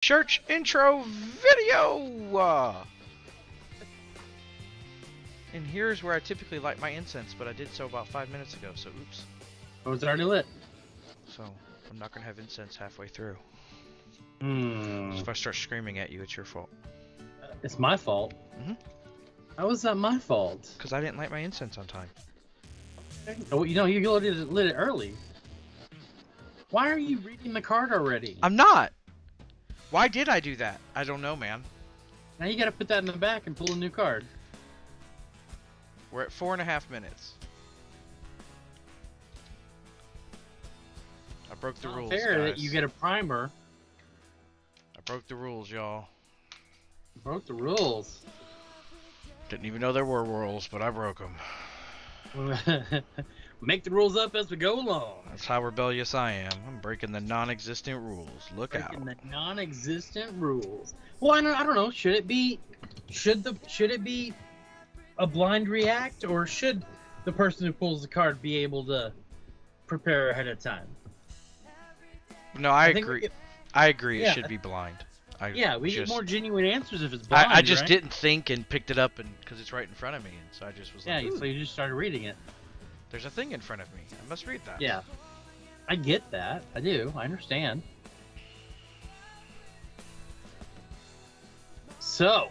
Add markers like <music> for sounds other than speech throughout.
church intro video. And here's where I typically light my incense, but I did so about five minutes ago, so oops. Oh, it's already lit. So I'm not gonna have incense halfway through. Hmm. So if I start screaming at you, it's your fault. It's my fault. How is that my fault? Because I didn't light my incense on time. Oh, you know, you lit it, lit it early. Why are you reading the card already? I'm not! Why did I do that? I don't know, man. Now you gotta put that in the back and pull a new card. We're at four and a half minutes. I broke the Not rules, fair that you get a primer. I broke the rules, y'all. Broke the rules. Didn't even know there were rules, but I broke them. <laughs> Make the rules up as we go along. That's how rebellious I am. I'm breaking the non-existent rules. Look out. Breaking the non-existent rules. Well, I don't, I don't know. Should it be? Should the should it be a blind react, or should the person who pulls the card be able to prepare ahead of time? No, I, we agree. I agree. It should be blind. I yeah, we just, get more genuine answers if it's blind. I, I just right? didn't think and picked it up, and because it's right in front of me, and so I just was like, Yeah, like, so you just started reading it. "There's a thing in front of me. I must read that." Yeah, I get that. I do. I understand. So,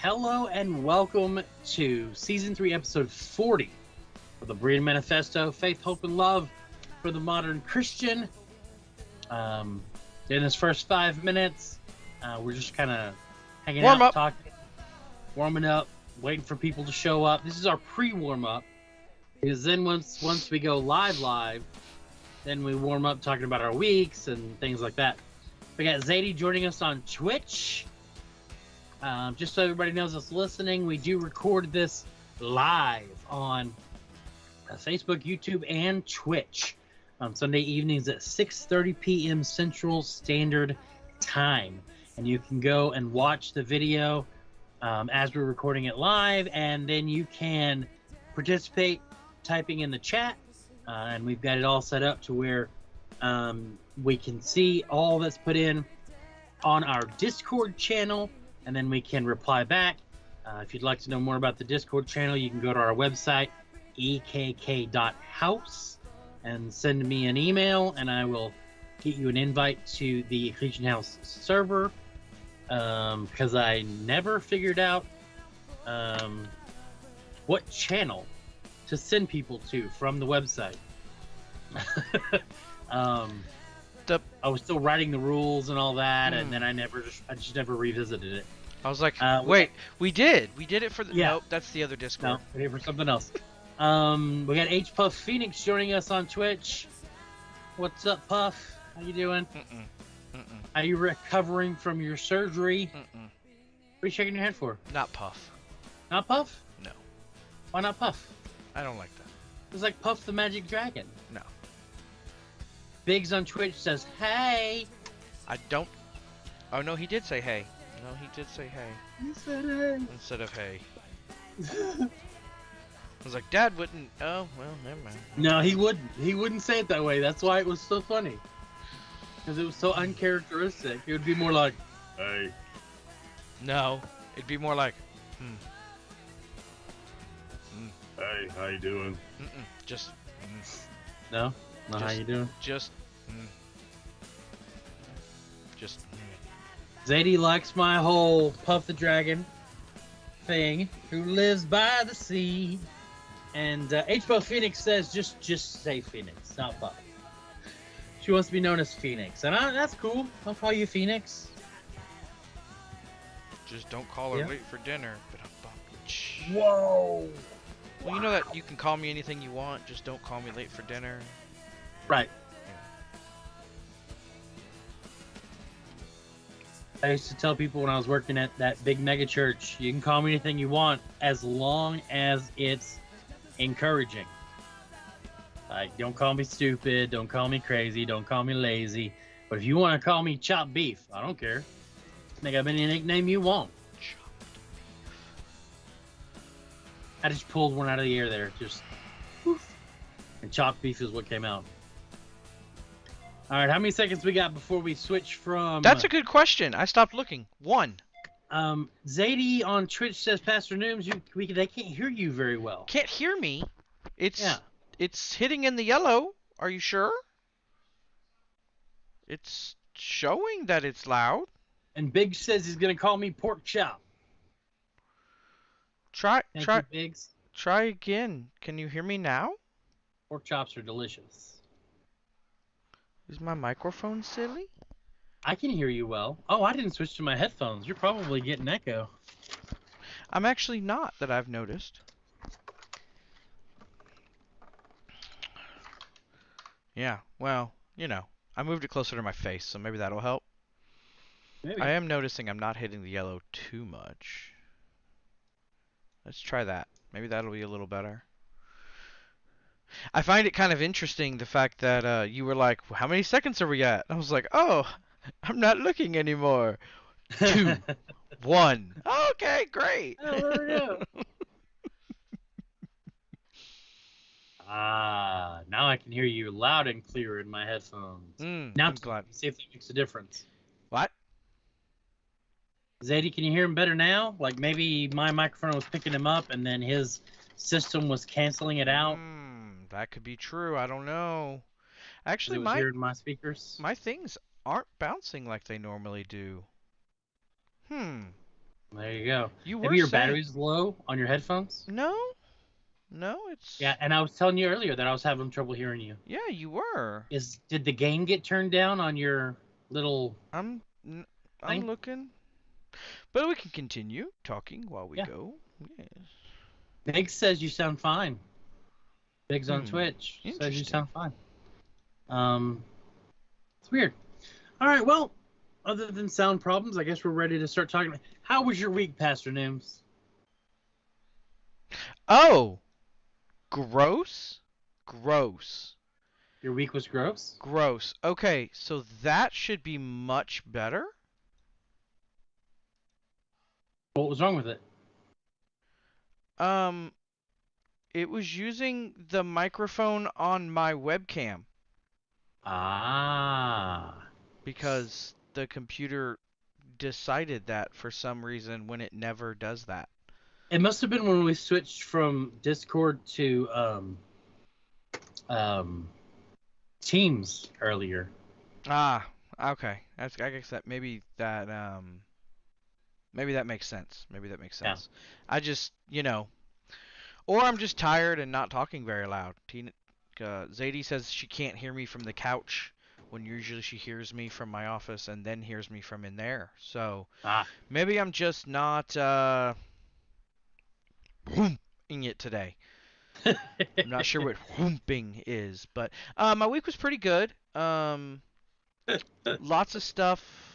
hello and welcome to season three, episode forty of the Breeding Manifesto: Faith, Hope, and Love for the Modern Christian. Um, in this first five minutes, uh, we're just kind of hanging Warm out, up. talking, warming up, waiting for people to show up. This is our pre-warm up because then once once we go live live then we warm up talking about our weeks and things like that. We got zadie joining us on twitch. Um, just so everybody knows that's listening we do record this live on uh, facebook youtube and twitch on sunday evenings at 6.30 p.m central standard time. And you can go and watch the video um, as we're recording it live and then you can participate typing in the chat, uh, and we've got it all set up to where um, we can see all that's put in on our Discord channel, and then we can reply back. Uh, if you'd like to know more about the Discord channel, you can go to our website, ekk.house, and send me an email, and I will get you an invite to the Ecclesian House server. Because I never figured out um, what channel to send people to from the website. <laughs> um, The- I was still writing the rules and all that, Hmm. and then I never just I just never revisited it. I was like, Uh, "Wait, we did. We did it for the." Yeah. Nope, that's the other Discord. No, we did it for something else. Um, we got H Puff Phoenix joining us on Twitch. What's up, Puff? How you doing? Mm-mm. Mm-mm. Are you recovering from your surgery? Mm-mm. What are you shaking your head for? Not Puff. Not Puff? No. Why not Puff? I don't like that. It's like Puff the Magic Dragon. No. Biggs on Twitch says, "Hey." I don't. Oh no, he did say hey. No, he did say hey He said, "Hey." instead of hey. I was like, Dad wouldn't. Oh well, never mind. No, he wouldn't. He wouldn't say it that way. That's why it was so funny. Because it was so uncharacteristic. It would be more like, "Hey." No, it'd be more like, hmm, Hey, how you doing? mm-mm, just, mm, No, not how you doing. just, mm, just. mm. Zadie likes my whole Puff the Dragon thing. Who lives by the sea? And uh, H. Phoenix says, just just say Phoenix, not Puff. She wants to be known as Phoenix, and I, that's cool. I'll call you Phoenix. Just don't call her Yeah. late for dinner. But Whoa. Well, you know that you can call me anything you want. Just don't call me late for dinner. Right. I used to tell people when I was working at that big mega church, you can call me anything you want as long as it's encouraging. Like, don't call me stupid, don't call me crazy, don't call me lazy. But if you want to call me chopped beef, I don't care. Make up any nickname you want. I just pulled one out of the air there, just poof. And chopped beef is what came out. All right, how many seconds we got before we switch from? That's a good question. I stopped looking. One. Um, Zadie on Twitch says, Pastor Nooms, you we they can't hear you very well. Can't hear me. It's Yeah. it's hitting in the yellow. Are you sure? It's showing that it's loud. And Biggs says he's gonna call me pork chop. Try Thank try you, Biggs. try again. Can you hear me now? Pork chops are delicious. Is my microphone silly? I can hear you well. Oh, I didn't switch to my headphones. You're probably getting echo. I'm actually not that I've noticed. Yeah, well, you know, I moved it closer to my face, so maybe that'll help. Maybe. I am noticing I'm not hitting the yellow too much. Let's try that. Maybe that'll be a little better. I find it kind of interesting the fact that uh, you were like, "How many seconds are we at?" I was like, "Oh, <laughs> I'm not looking anymore." Two. <laughs> One. Okay, great. Oh, there <laughs> ah, now I can hear you loud and clear in my headphones. Mm, Now I'm glad. see if that makes a difference. What? Zadie, can you hear him better now? Like maybe my microphone was picking him up and then his system was canceling it out. Mm, that could be true. I don't know. Actually, my my speakers. my things aren't bouncing like they normally do. Hmm. There you go. You were Maybe your saying- battery's low on your headphones. No. No, it's Yeah, and I was telling you earlier that I was having trouble hearing you. Yeah, you were. Is did the gain get turned down on your little? I'm n- I'm Thing? looking. But we can continue talking while we Yeah. go. Yes. Biggs says you sound fine. Biggs on Hmm, Twitch says you sound fine. Um, it's weird. All right, well, other than sound problems, I guess we're ready to start talking. How was your week, Pastor Nims? Oh. Gross? Gross. Your week was gross. Gross. Okay, so that should be much better. What was wrong with it? Um it was using the microphone on my webcam Ah, because the computer decided that for some reason when it never does that. it must have been when we switched from Discord to um, um, Teams earlier. Ah, okay. That's, I guess that maybe that um maybe that makes sense. Maybe that makes Yeah. sense. I just, you know, or I'm just tired and not talking very loud. Tina, uh, Zadie says she can't hear me from the couch when usually she hears me from my office and then hears me from in there. So Ah, maybe I'm just not uh whooping it today. I'm not sure what <laughs> whooping is, but uh, my week was pretty good. Um, <laughs> lots of stuff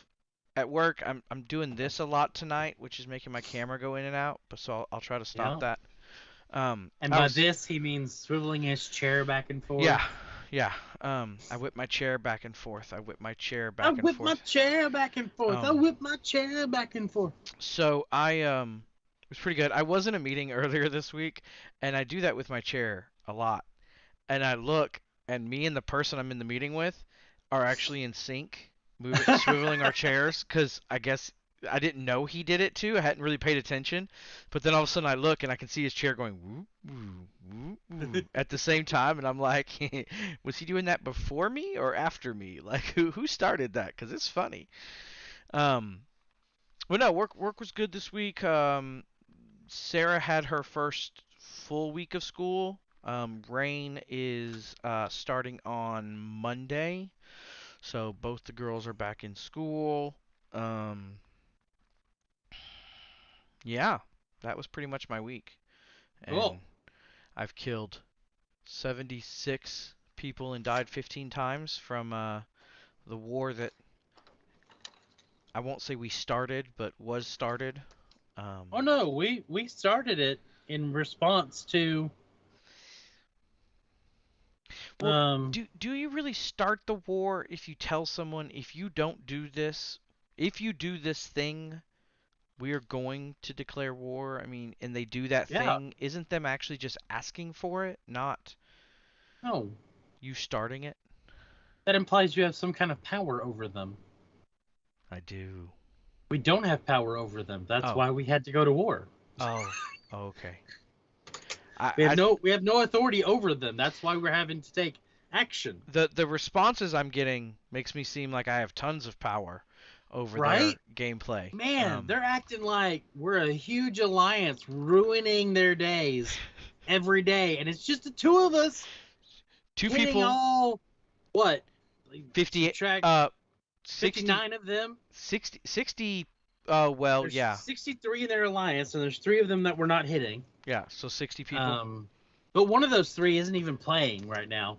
at work. I'm I'm doing this a lot tonight, which is making my camera go in and out. But so I'll, I'll try to stop that. Um, And I by was- this, he means swiveling his chair back and forth. yeah, yeah. Um, I whip my chair back and forth. I whip my chair back I and whip forth. my chair back and forth. I Um, whip my chair back and forth. So I um it was pretty good. I was in a meeting <laughs> earlier this week and I do that with my chair a lot. And I look and me and the person I'm in the meeting with are actually in sync, moving swiveling our chairs cuz I guess I didn't know he did it too. I hadn't really paid attention. But then all of a sudden I look and I can see his chair going at the same time and I'm like <laughs> was he doing that before me or after me? <laughs> Like who who started that cuz it's funny. Um well, no, work work was good this week. Um, Sarah had her first full week of school. Um, Rain is uh, starting on Monday, so both the girls are back in school. Um, yeah, that was pretty much my week. And Cool. I've killed 76 people and died 15 times from uh, the war that I won't say we started, but was started. Um, Oh no, we we started it in response to. Well, um, do do you really start the war if you tell someone if you don't do this, if you do this thing, we are going to declare war? I mean, and they do that Yeah. thing, isn't them actually just asking for it, not no, you starting it? that implies you have some kind of power over them. I do. We don't have power over them. That's Oh. why we had to go to war. Oh, okay. I, We have I- no we have no authority over them. That's why we're having to take action. the the responses I'm getting makes me seem like I have tons of power over Right? their gameplay. Man, Um, they're acting like we're a huge alliance ruining their days <laughs> every day, and it's just the two of us two people, all what? 50, Track uh, 60, 59 of them. 60, 60 uh, well, There's yeah, 63 in their alliance, and there's three of them that we're not hitting. Yeah, so 60 people. Um, but one of those three isn't even playing right now.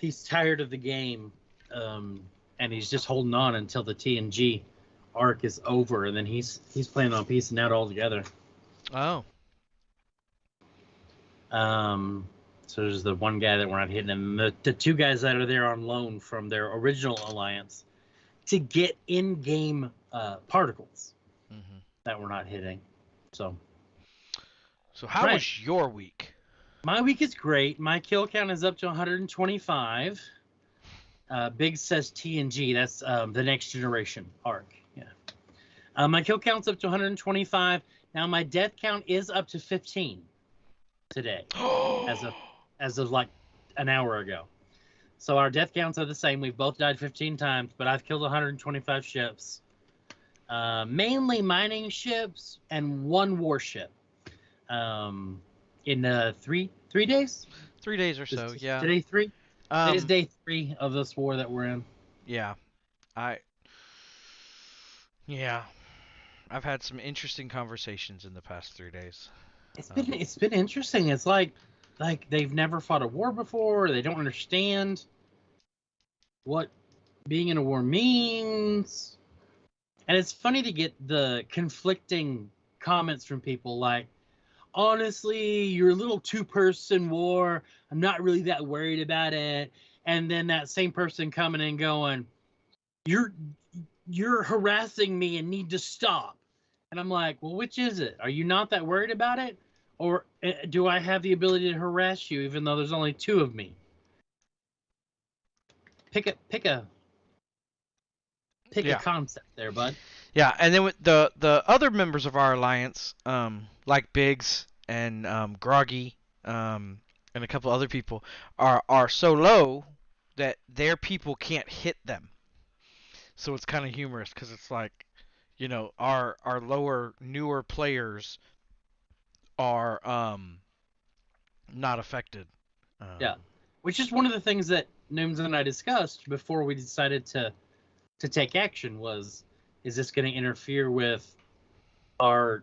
He's tired of the game, um, and he's just holding on until the TNG arc is over, and then he's he's planning on piecing out altogether. oh, Um, so there's the one guy that we're not hitting, and the, the two guys that are there on loan from their original alliance to get in-game uh, particles hmm that we're not hitting. So so how Right. was your week? my week is great. My kill count is up to 125. Uh, Biggs says TNG. That's um, the next generation arc. Yeah. Uh, my kill count's up to 125. Now my death count is up to 15 today. <gasps> As a- as of like an hour ago. So our death counts are the same. We've both died 15 times, but I've killed 125 ships. Uh, mainly mining ships and one warship. Um, in uh, three three days. three days or so, Is yeah. Today three. Um, Today's day three of this war that we're in. Yeah. I Yeah. I've had some interesting conversations in the past 3 days. It's been it's been interesting. It's like like they've never fought a war before. They don't understand what being in a war means. And it's funny to get the conflicting comments from people like honestly, you're a little two person war. I'm not really that worried about it. And then that same person coming and going, You're you're harassing me and need to stop. And I'm like, well, which is it? Are you not that worried about it? Or uh, do I have the ability to harass you even though there's only two of me? Pick a pick a pick Yeah. a concept there, bud. Yeah, and then with the the other members of our alliance, um, like Biggs and um, Groggy, um, and a couple other people, are are so low that their people can't hit them. So it's kind of humorous because it's like, you know, our our lower newer players are um not affected. Um, Yeah. Which is one of the things that Nooms and I discussed before we decided to to take action was is this going to interfere with our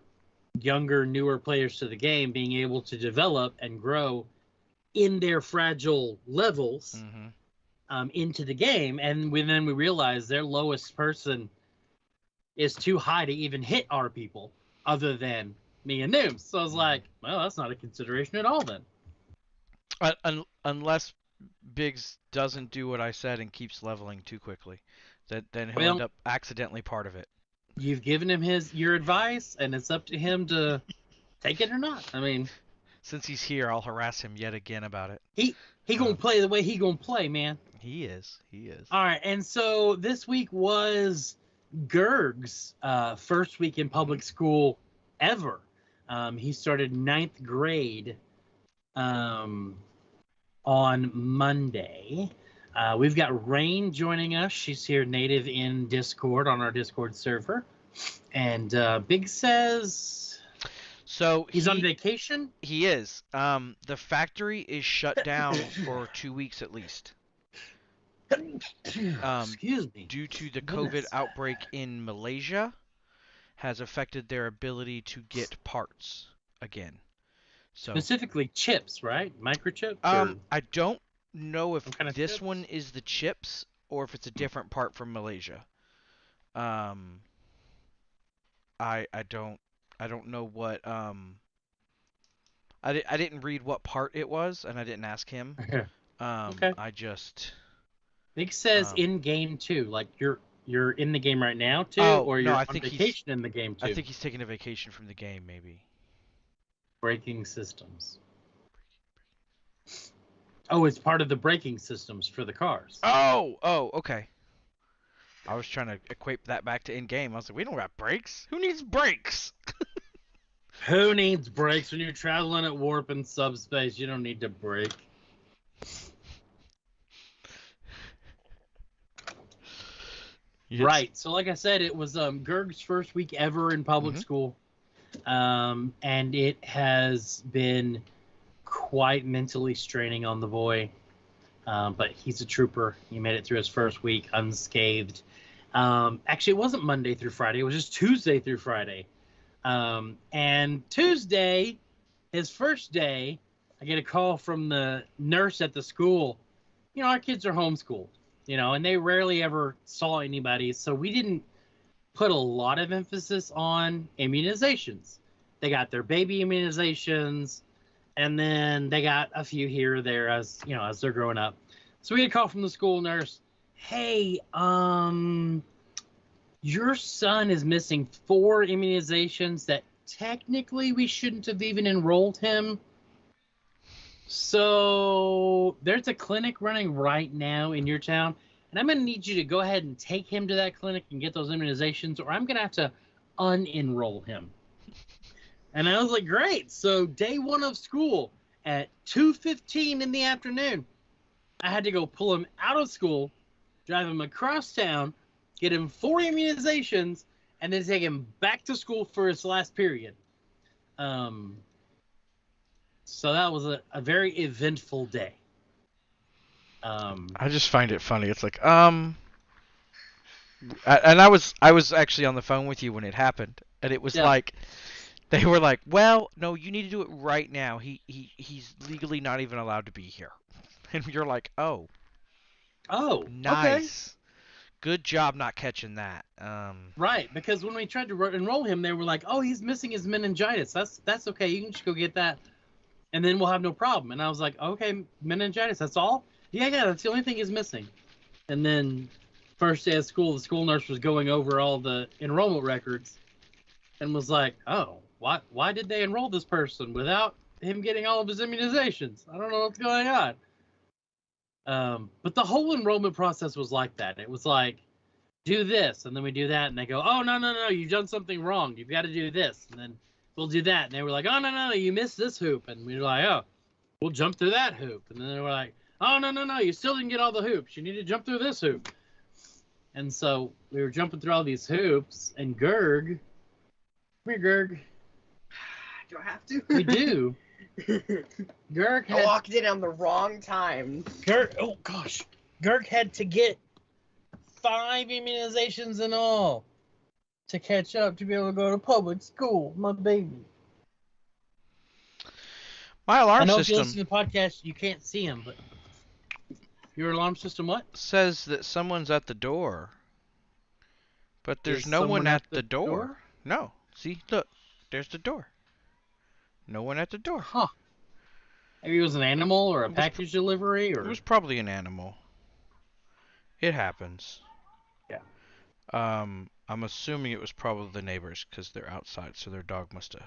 younger newer players to the game being able to develop and grow in their fragile levels mhm. um, into the game and we, then we realize their lowest person is too high to even hit our people other than me and Nooms. So I was like, well, that's not a consideration at all then. Un- un- unless Biggs doesn't do what I said and keeps leveling too quickly, that then he'll Well- end up accidentally part of it. You've given him his your advice, and it's up to him to take it or not. I mean, Since he's here, I'll harass him yet again about it. he he gonna Uh. play the way he gonna play, man. He is. He is. All right, and so this week was Gerg's uh, first week in public school ever. Um, he started ninth grade um, on Monday. Uh, we've got Rain joining us. She's here native in Discord on our Discord server. And uh, Biggs says So he's he, on vacation. He is. Um, the factory is shut down for two weeks at least <coughs> Um, Excuse me. due to the COVID Goodness. outbreak in Malaysia. Has affected their ability to get parts again. So Specifically chips, right? Microchips? Um, or- I don't know if kind of this chips? one is the chips or if it's a different part from Malaysia. Um, I I don't I don't know what um. I, di- I didn't read what part it was, and I didn't ask him. <laughs> Um, Okay. I just Biggs says Um, in game too. Like you're you're in the game right now too, Oh, or you're I on think he's- vacation in the game too. I think he's taking a vacation from the game, maybe. breaking systems. Oh, it's part of the braking systems for the cars. Oh, oh, okay. I was trying to equate that back to in game. I was like, we don't got brakes. Who needs brakes? <laughs> Who needs brakes when you're traveling at warp and subspace? You don't need to brake. You- Right. So, like I said, it was um, Gerg's first week ever in public Mhm. school, um, and it has been quite mentally straining on the boy. Um, but he's a trooper. He made it through his first week unscathed. Um, actually, it wasn't Monday through Friday. It was just Tuesday through Friday. Um, and Tuesday, his first day, I get a call from the nurse at the school. You know, our kids are homeschooled you know, and they rarely ever saw anybody. So we didn't put a lot of emphasis on immunizations. They got their baby immunizations, and then they got a few here or there as you know as they're growing up. So we get a call from the school nurse. Hey, um, your son is missing four immunizations that technically we shouldn't have even enrolled him. So there's a clinic running right now in your town, and I'm gonna need you to go ahead and take him to that clinic and get those immunizations, or I'm gonna have to unenroll him. And I was like, great. So day one of school at 2:15 in the afternoon, I had to go pull him out of school, drive him across town, get him four immunizations, and then take him back to school for his last period. Um, so that was a, a very eventful day. Um, I just find it funny. It's like, um, I, and I was I was actually on the phone with you when it happened, and it was Yeah. like, they were like, well, no, you need to do it right now. He he he's legally not even allowed to be here, <laughs> and you're like, oh, oh, okay. nice, good job not catching that. Um, Right, because when we tried to ro- enroll him, they were like, "Oh, he's missing his meningitis. That's that's okay. You can just go get that, and then we'll have no problem." And I was like, "Okay, meningitis. That's all? Yeah, yeah. That's the only thing he's missing." And then first day of school, the school nurse was going over all the enrollment records, and was like, "Oh, why why did they enroll this person without him getting all of his immunizations? I don't know what's going on." Um, but the whole enrollment process was like that. It was like do this and then we do that and they go oh no no no you've done something wrong. You've got to do this and then we'll do that. And they were like oh no no no, you missed this hoop. And we were like oh we'll jump through that hoop. And then they were like oh no no no you still didn't get all the hoops. You need to jump through this hoop. And so we were jumping through all these hoops and Gerg come here Gerg Do I have to? we do <laughs> Gerg I had walked in on the wrong time. Gerg oh gosh Gerg had to get five immunizations in all to catch up to be able to go to public school. My baby. my I alarm know if you listen system to the podcast, you can't see him, but your alarm system what? says that someone's at the door, but there's Is no one at, at the, the door. door? No, see, look, there's the door. No one at the door. Huh. Maybe it was an animal or a package delivery or It was probably an animal. It happens. Yeah. Um, I'm assuming it was probably the neighbors because they're outside, so their dog must have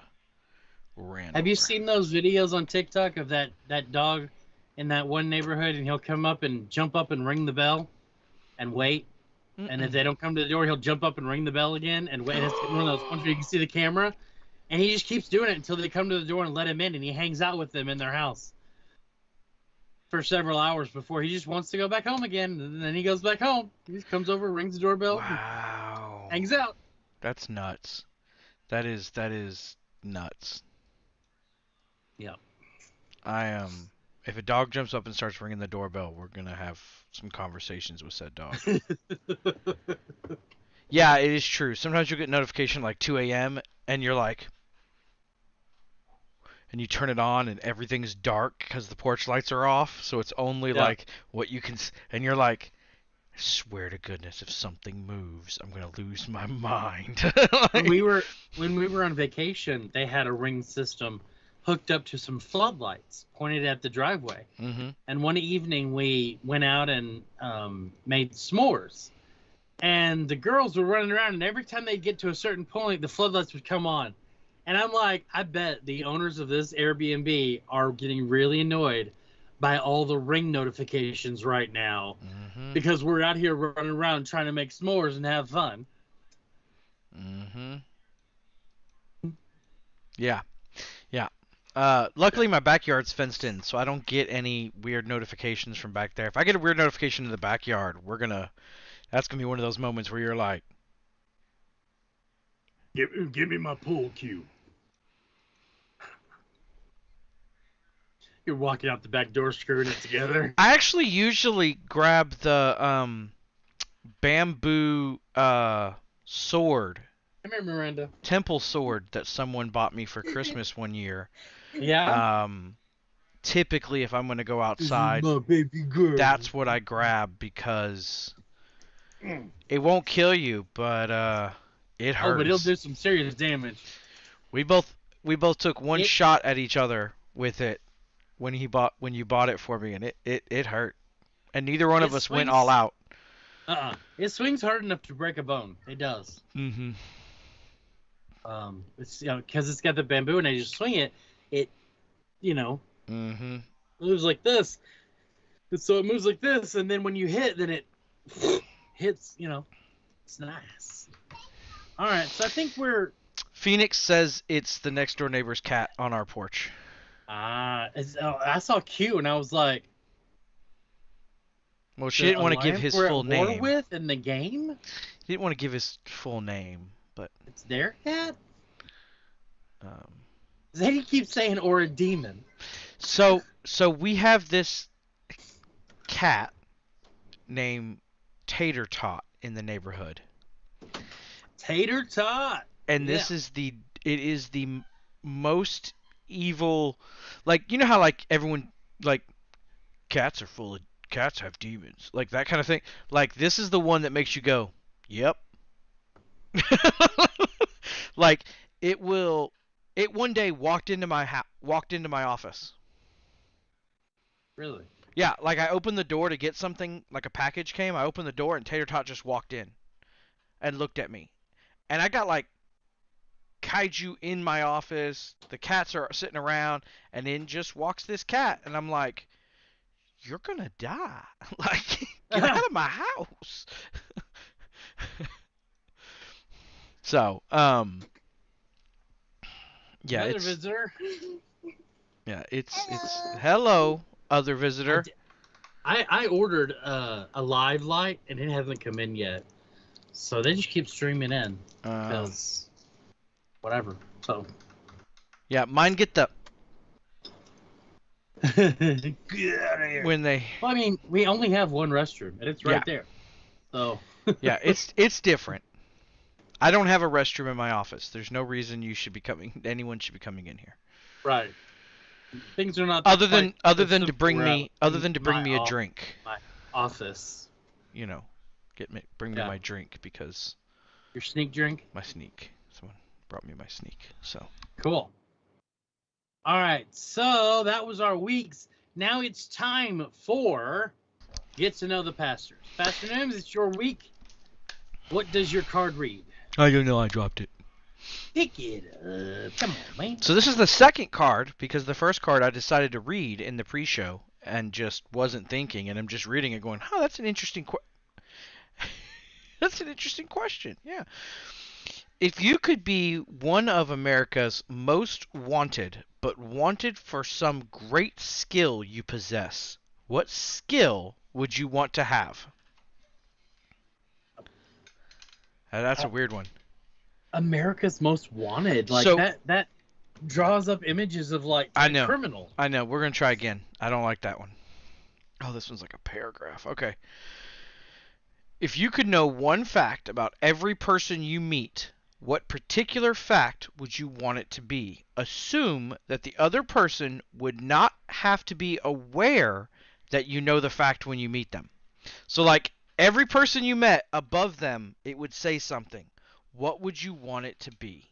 ran. Have you seen those videos on TikTok of that that dog in that one neighborhood and he'll come up and jump up and ring the bell and wait and if they don't come to the door, he'll jump up and ring the bell again and wait. It's one of those ones where you can see the camera, and he just keeps doing it until they come to the door and let him in, and he hangs out with them in their house for several hours before he just wants to go back home again. And then he goes back home. He just comes over, rings the doorbell, and Wow. hangs out. That's nuts. That is that is nuts. Yeah. I um if a dog jumps up and starts ringing the doorbell, we're gonna have some conversations with said dog. <laughs> yeah, it is true. Sometimes you'll get notification like 2 a.m. and you're like, and you turn it on and everything's dark because the porch lights are off, so it's only Yeah. like what you can, s- and you're like, I swear to goodness, if something moves, I'm gonna lose my mind. <laughs> when we were when we were on vacation, they had a ring system hooked up to some floodlights pointed at the driveway. hmm And one evening we went out and um, made s'mores. And the girls were running around, and every time they'd get to a certain point, the floodlights would come on. And I'm like, I bet the owners of this Airbnb are getting really annoyed by all the ring notifications right now Mm-hmm. because we're out here running around trying to make s'mores and have fun. Mm-hmm. Yeah. Yeah. Uh, luckily my backyard's fenced in, so I don't get any weird notifications from back there. If I get a weird notification in the backyard, we're gonna that's gonna be one of those moments where you're like, Give, give me my pool cue. You're walking out the back door, screwing it together. I actually usually grab the um bamboo uh sword, Come here, Miranda. temple sword that someone bought me for Christmas one year. Yeah. Um typically if I'm going to go outside, my baby girl. that's what I grab because it won't kill you, but uh it hurts. Oh, but it'll do some serious damage. We both we both took one It- shot at each other with it when he bought when you bought it for me and it it, it hurt. And neither one of It us went all out. Uh-uh. It swings hard enough to break a bone. It does. Mm-hmm. Um, it's you know because it's got the bamboo and I just swing it, it, you know, mm-hmm. moves like this. And so it moves like this, and then when you hit, then it <sniffs> hits. You know, it's nice. All right, so I think we're Phoenix says it's the next door neighbor's cat on our porch. Ah. oh, I saw Q and I was like, Well, she didn't want to give his full name. with in the game. He didn't want to give his full name, but It's their cat. um Zadie keeps saying or a demon. so so we have this cat named Tater Tot in the neighborhood. Tater tot. and this is the it is the most evil like you know how like everyone like cats are full of cats have demons like that kind of thing? Like this is the one that makes you go yep. <laughs> Like it will it one day walked into my ha- walked into my office. Really? yeah like i opened the door to get something like a package came i opened the door and tater tot just walked in and looked at me. And i got like kaiju in my office. The cats are sitting around. And in just walks this cat. And i'm like you're gonna die. <laughs> Like get out of my house. <laughs> So um yeah Another it's visitor. <laughs> yeah it's it's hello other visitor. I I ordered uh, a live light and it hasn't come in yet, so they just keep streaming in because whatever. So yeah mine get the <laughs> get out of here. when they Well, I mean, we only have one restroom and it's right Yeah. there. So <laughs> yeah it's it's different i don't have a restroom in my office there's no reason you should be coming anyone should be coming in here right. Things are not other than other than to bring me other than to bring me a drink office. you know get me bring me my drink because Your sneak drink. my sneak brought me my sneak so Cool. All right, so that was our weeks. Now it's time for get to know the pastors. Pastor Nims, it's your week. What does your card read? i don't know i dropped it Pick it up. Come on, man. so this is the second card because the first card i decided to read in the pre-show and just wasn't thinking and i'm just reading it going oh that's an interesting que- <laughs> that's an interesting question yeah if you could be one of america's most wanted but wanted for some great skill you possess what skill would you want to have Uh, that's a weird one America's Most Wanted. Like So- that. That draws up images of like I know. criminal. I know. We're gonna try again. I don't like that one. Oh, this one's like a paragraph. Okay. If you could know one fact about every person you meet, what particular fact would you want it to be? Assume that the other person would not have to be aware that you know the fact when you meet them. So, like every person you met above them, it would say something. What would you want it to be?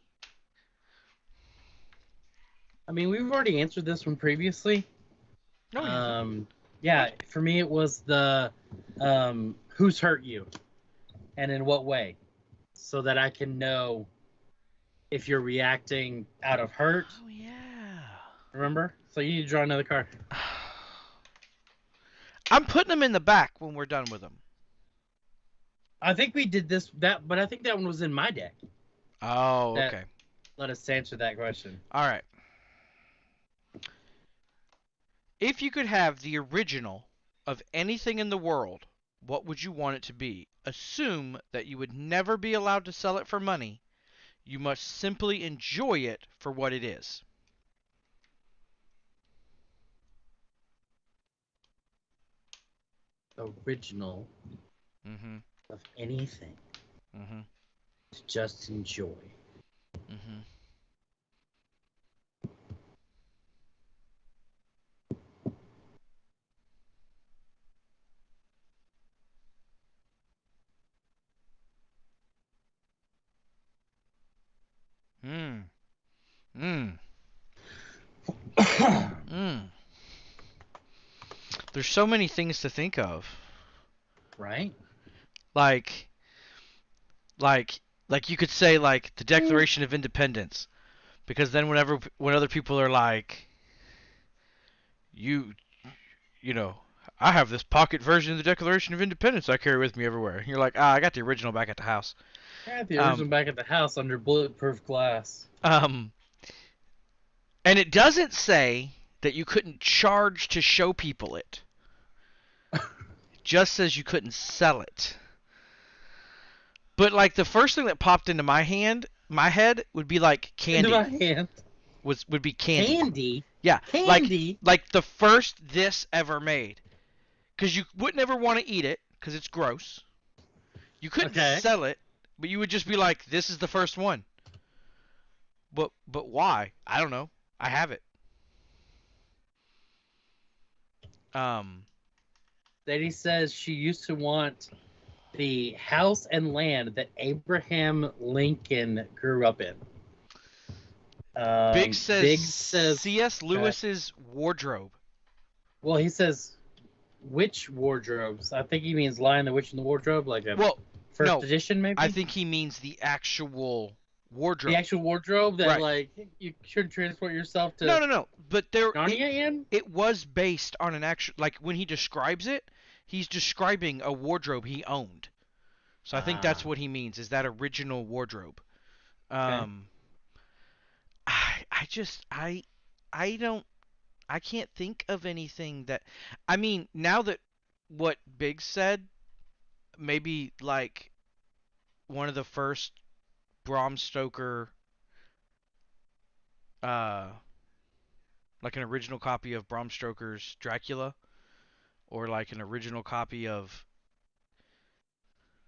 I mean, we've already answered this one previously. No. Um, yeah, for me it was the um, who's hurt you, and in what way, so that I can know if you're reacting out of hurt. oh yeah. Remember? So you need to draw another card. <sighs> I'm putting them in the back when we're done with them. I think we did this that, but I think that one was in my deck. Oh, That- okay. Let us answer that question. All right. If you could have the original of anything in the world, what would you want it to be? Assume that you would never be allowed to sell it for money. You must simply enjoy it for what it is. Original Mm-hmm. of anything Mm-hmm. just enjoy. Mm-hmm. There's so many things to think of. right? like like like you could say like the declaration of independence because then whenever when other people are like you you know i have this pocket version of the declaration of independence i carry with me everywhere and you're like ah i got the original back at the house I had the Um, original back at the house under bulletproof glass. um and it doesn't say that you couldn't charge to show people it just says you couldn't sell it. But like the first thing that popped into my hand my head would be like candy. Into my hand. was would be candy. Candy. yeah like Candy. like the first this ever made. Because you wouldn't ever want to eat it because it's gross. You couldn't Okay. sell it but you would just be like this is the first one. But but why? I don't know. I have it. Um Zadie says she used to want the house and land that Abraham Lincoln grew up in. Um, Biggs says Biggs says. cs lewis's wardrobe Well, he says which wardrobes? I think he means Lion the Witch in the Wardrobe, like a well first no, edition, maybe. i think he means the actual wardrobe. The actual wardrobe that Right. like you should transport yourself to no no no. But there it- it was based on an actual like when he describes it he's describing a wardrobe he owned. So i think that's Ah. what he means is that original wardrobe. Um i i just i i don't i can't think of anything that i mean now that what Biggs said maybe like one of the first bram stoker uh like an original copy of Bram Stoker's Dracula, or like an original copy of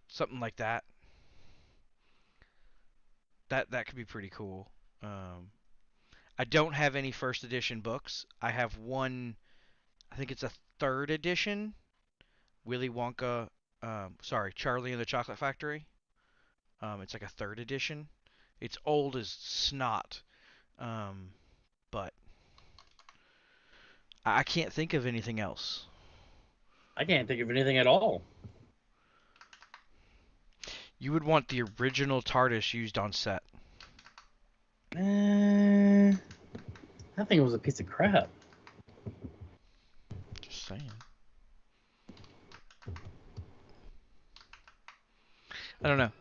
something like that. That that could be pretty cool. Um, I don't have any first edition books. I have one. I think it's a third edition. Willy Wonka. Um, sorry, Charlie and the Chocolate Factory. Um, it's like a third edition. It's old as snot. Um, but I I can't think of anything else. I can't think of anything at all. You would want the original TARDIS used on set. Uh, I think it was a piece of crap. Just saying. I don't know.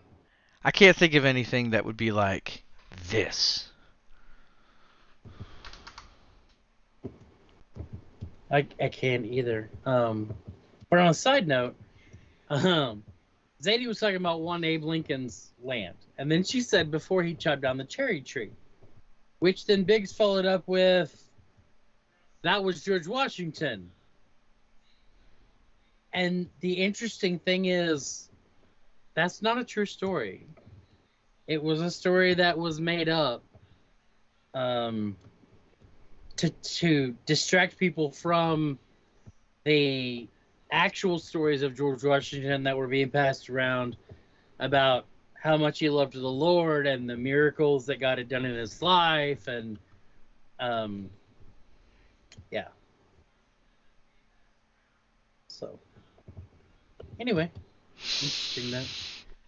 I can't think of anything that would be like this. I, I can't either. Um, but on a side note, um, Zadie was talking about one Abe Lincoln's land, and then she said before he chopped down the cherry tree, which then Biggs followed up with, that was George Washington. And the interesting thing is, that's not a true story. It was a story that was made up. Um, to to distract people from the actual stories of George Washington that were being passed around about how much he loved the Lord and the miracles that God had done in his life and um yeah. So anyway, interesting that.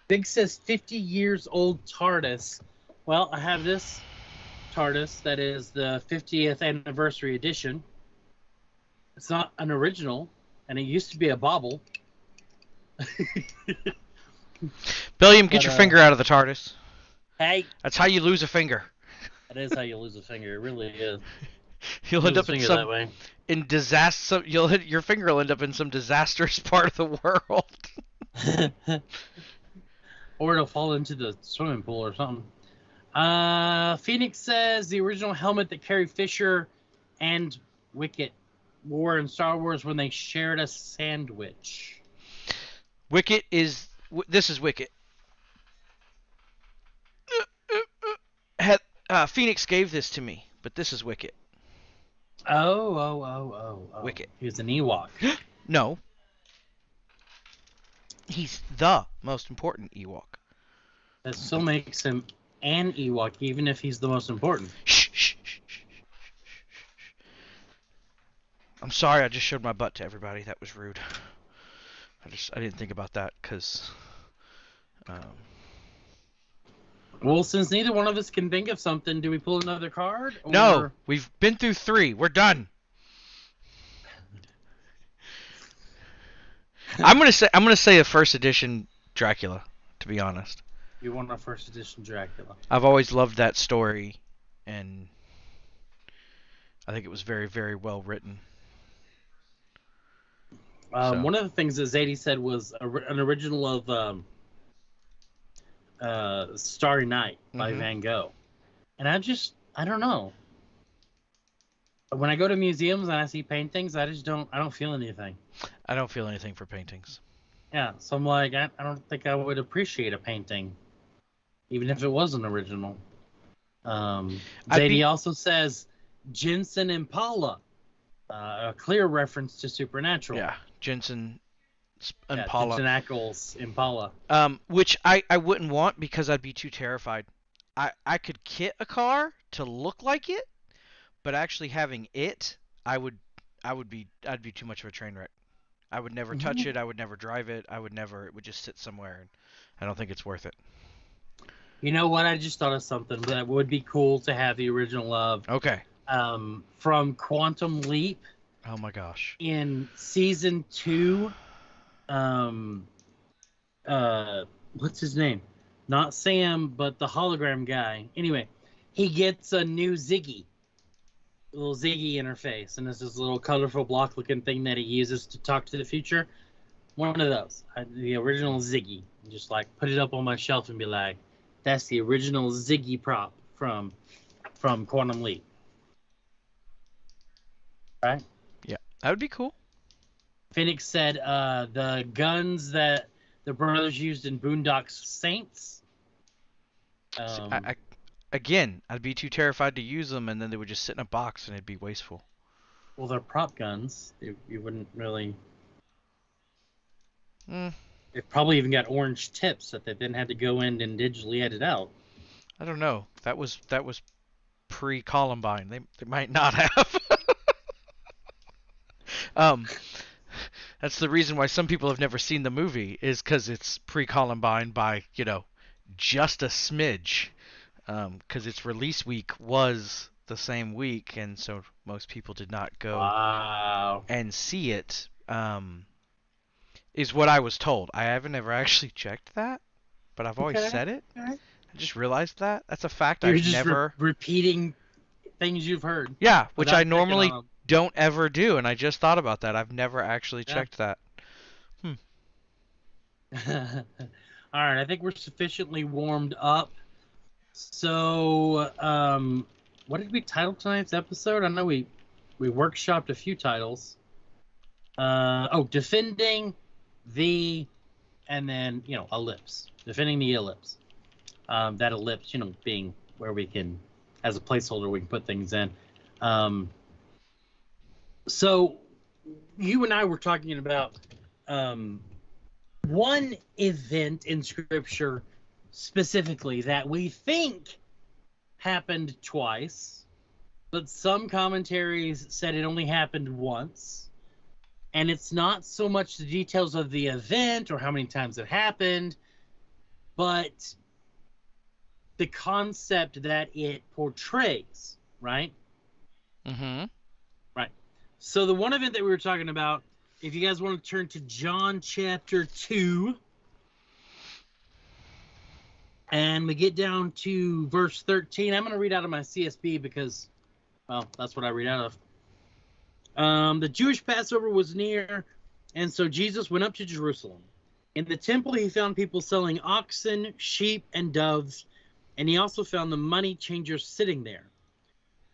Biggs says 50 years old TARDIS. Well, I have this TARDIS that is the 50th anniversary edition. It's not an original, and it used to be a bobble. Billiam, <laughs> get But, your uh, finger out of the TARDIS. hey, That's how you lose a finger. <laughs> that is how you lose a finger. It really is. <laughs> You'll Lose end up in some in disaster. You'll hit your finger will end up in some disastrous part of the world. <laughs> or it'll fall into the swimming pool or something. Uh, Phoenix says the original helmet that Carrie Fisher and Wicket wore in Star Wars when they shared a sandwich. Wicket is w- this is Wicket. Had, uh, Phoenix gave this to me, but this is Wicket. Oh, oh, oh, oh, oh. Wicket. He was an Ewok. <gasps> No. He's the most important Ewok. That still makes him an Ewok, even if he's the most important. Shh, shh, shh, shh, shh, shh, shh. I'm sorry, I just showed my butt to everybody. That was rude. I just I didn't think about that because. Um, Well, since neither one of us can think of something, do we pull another card? no, we've been through three. We're done. I'm gonna say I'm gonna say a first edition Dracula. To be honest, You want a first edition Dracula. I've always loved that story, and I think it was very very well written. Um, So- One of the things that Zadie said was a, an original of um, uh, Starry Night by Mhm. Van Gogh. And I just, I don't know. When I go to museums and I see paintings, I just don't, I don't feel anything. I don't feel anything for paintings. Yeah, so I'm like, I, I don't think I would appreciate a painting, even if it was an original. Um, Zadie be- also says Jensen Impala, uh, a clear reference to Supernatural. Yeah, Jensen Sp- Yeah, Impala. Jensen Ackles Impala. Um, which I, I wouldn't want because I'd be too terrified. I, I could kit a car to look like it, but actually having it, I would I would be I'd be too much of a train wreck. I would never touch Mhm. it. I would never drive it. I would never. It would just sit somewhere, and I don't think it's worth it. You know what? I just thought of something that would be cool to have the original of Okay. um, from Quantum Leap Oh my gosh. in season two. Um, uh, what's his name? Not Sam, but the hologram guy. Anyway, he gets a new Ziggy, little Ziggy interface, and it's this little colorful block-looking thing that he uses to talk to the future. One of those, I, the original Ziggy. Just like put it up on my shelf and be like, "That's the original Ziggy prop from from Quantum Leap." Right? Yeah, that would be cool. Phoenix said uh, the guns that the brothers used in Boondocks Saints. Um, I, I, again, I'd be too terrified to use them, and then they would just sit in a box, and it'd be wasteful. well, they're prop guns. You, you wouldn't really. Mm, It probably even got orange tips that they then had to go in and digitally edit out. I don't know. That was that was pre Columbine. They they might not <laughs> have. um, that's the reason why some people have never seen the movie is because it's pre Columbine by you know just a smidge. Um, because its release week was the same week, and so most people did not go Wow. and see it. Um, is what I was told. I haven't ever actually checked that, but I've always Okay, said it. I just realized that. That's a fact You're I've just re- never. repeating things you've heard. Yeah, which I normally don't ever do, and I just thought about that. I've never actually Yeah. checked that. them. <laughs> All right, I think we're sufficiently warmed up. So, um, what did we title tonight's episode? I know we we workshopped a few titles. Uh, oh, defending the, and then you know ellipse, defending the ellipse. Um, that ellipse, you know, being where we can, as a placeholder, we can put things in. Um, so, you and I were talking about um, one event in Scripture specifically that we think happened twice, but some commentaries said it only happened once. And it's not so much the details of the event or how many times it happened, but the concept that it portrays, right? Mm-hmm. Right. So the one event that we were talking about if you guys want to turn to John chapter 2, and we get down to verse 13, I'm going to read out of my CSB because, well, that's what I read out of. Um, the Jewish Passover was near, and so Jesus went up to Jerusalem. In the temple, he found people selling oxen, sheep, and doves, and he also found the money changers sitting there.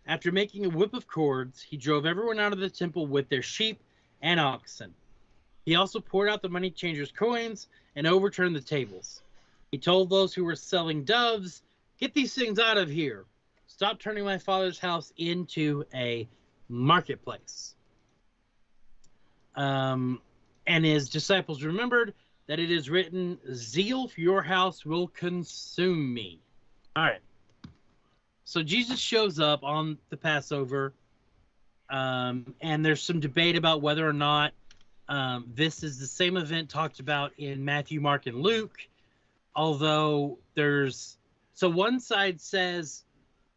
After making a whip of cords, he drove everyone out of the temple with their sheep and oxen. He also poured out the money changers' coins and overturned the tables. He told those who were selling doves, Get these things out of here. Stop turning my father's house into a marketplace. Um, and his disciples remembered that it is written, Zeal for your house will consume me. All right. So Jesus shows up on the Passover, um, and there's some debate about whether or not um, this is the same event talked about in Matthew, Mark, and Luke. Although there's so one side says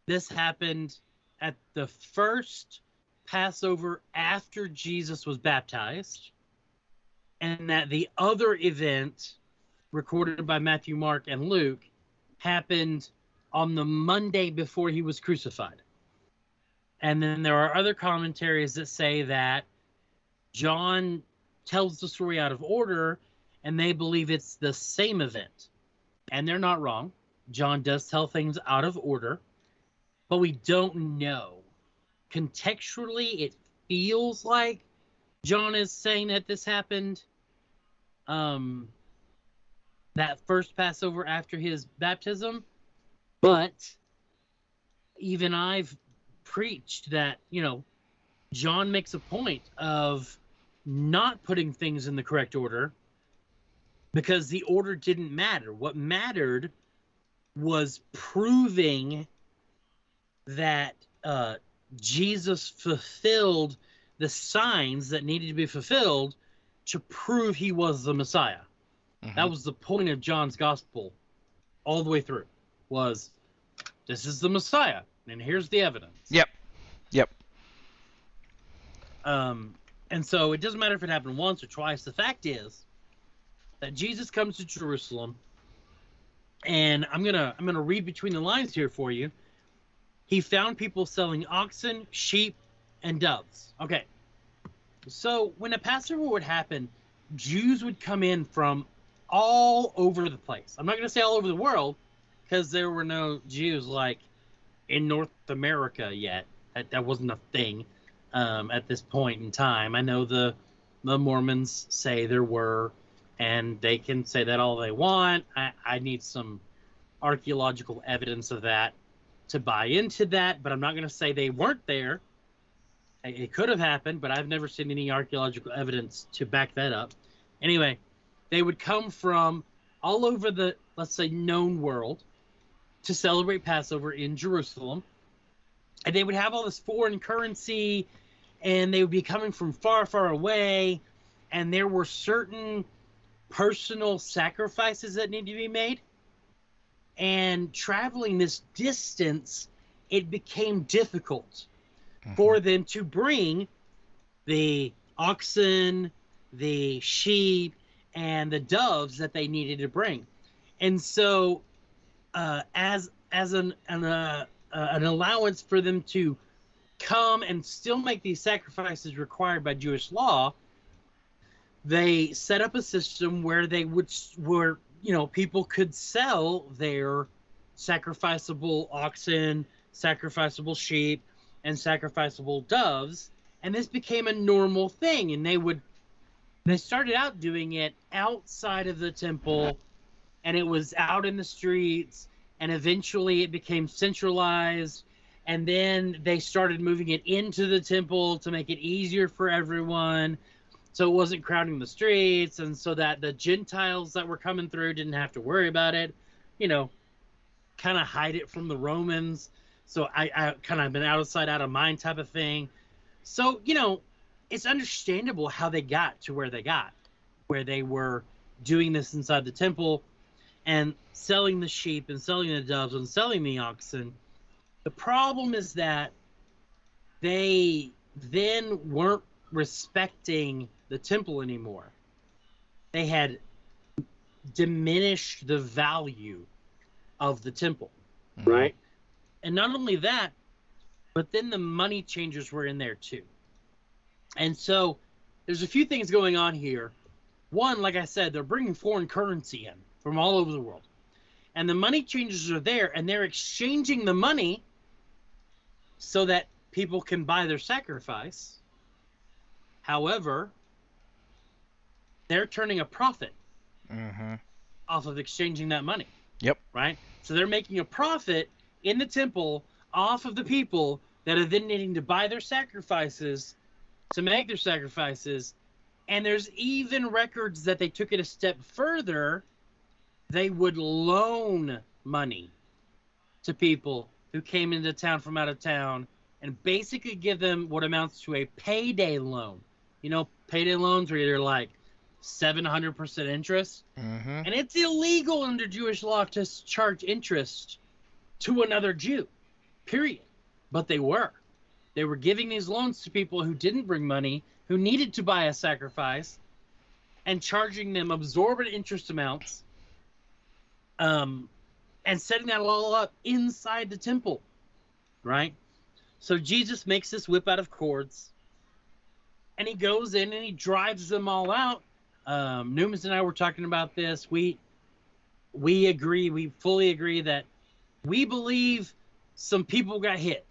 this happened at the first Passover after Jesus was baptized, and that the other event recorded by Matthew, Mark, and Luke happened on the Monday before he was crucified. And then there are other commentaries that say that John tells the story out of order and they believe it's the same event. And they're not wrong. John does tell things out of order, but we don't know. Contextually, it feels like John is saying that this happened um that first Passover after his baptism, but even I've preached that, you know, John makes a point of not putting things in the correct order because the order didn't matter. What mattered was proving that uh, Jesus fulfilled the signs that needed to be fulfilled to prove he was the Messiah. Mhm. That was the point of John's gospel all the way through was this is the Messiah and here's the evidence. Yep. Yep. Um and so it doesn't matter if it happened once or twice. The fact is that Jesus comes to Jerusalem and I'm to I'm to read between the lines here for you. He found people selling oxen, sheep, and doves. Okay. So when a Passover would happen, Jews would come in from all over the place. I'm not to say all over the world because there were no Jews like in North America yet. That, that wasn't a thing um, at this point in time. I know the the Mormons say there were, and they can say that all they want. I, I need some archaeological evidence of that to buy into that, but I'm not going to say they weren't there. It it could have happened, but I've never seen any archaeological evidence to back that up. Anyway, they would come from all over the, let's say, known world to celebrate Passover in Jerusalem. And they would have all this foreign currency, and they would be coming from far, far away. And there were certain personal sacrifices that need to be made. And traveling this distance, it became difficult for them to bring the oxen, the sheep, and the doves that they needed to bring. And so, uh, as as an an, uh, uh, an allowance for them to come and still make these sacrifices required by Jewish law, they set up a system where they would where you know people could sell their sacrificable oxen, sacrificable sheep, and sacrificable doves, and this became a normal thing. And they would they started out doing it outside of the temple, and it was out in the streets, and eventually it became centralized. And then they started moving it into the temple to make it easier for everyone so it wasn't crowding the streets and so that the gentiles that were coming through didn't have to worry about it you know kind of hide it from the romans. So i, I kind of been out of sight out of mind type of thing. So you know it's understandable how they got to where they got where they were doing this inside the temple and selling the sheep and selling the doves and selling the oxen. The problem is that they then weren't respecting the temple anymore. They had diminished the value of the temple, Mhm. right? And not only that, but then the money changers were in there too. And so there's a few things going on here. One, like I said, they're bringing foreign currency in from all over the world. And the money changers are there and they're exchanging the money so that people can buy their sacrifice. However, they're turning a profit Mhm. off of exchanging that money. Yep. Right? So they're making a profit in the temple off of the people that are then needing to buy their sacrifices to make their sacrifices. And there's even records that they took it a step further. They would loan money to people who came into town from out of town and basically give them what amounts to a payday loan. You know, payday loans where you're like 700% interest Mhm. and it's illegal under Jewish law to charge interest to another Jew, period. But they were. They were giving these loans to people who didn't bring money, who needed to buy a sacrifice, and charging them absorbent interest amounts, um, and setting that all up inside the temple, right? So Jesus makes this whip out of cords, and he goes in and he drives them all out um, Newman's and I were talking about this. We we agree, we fully agree that we believe some people got hit,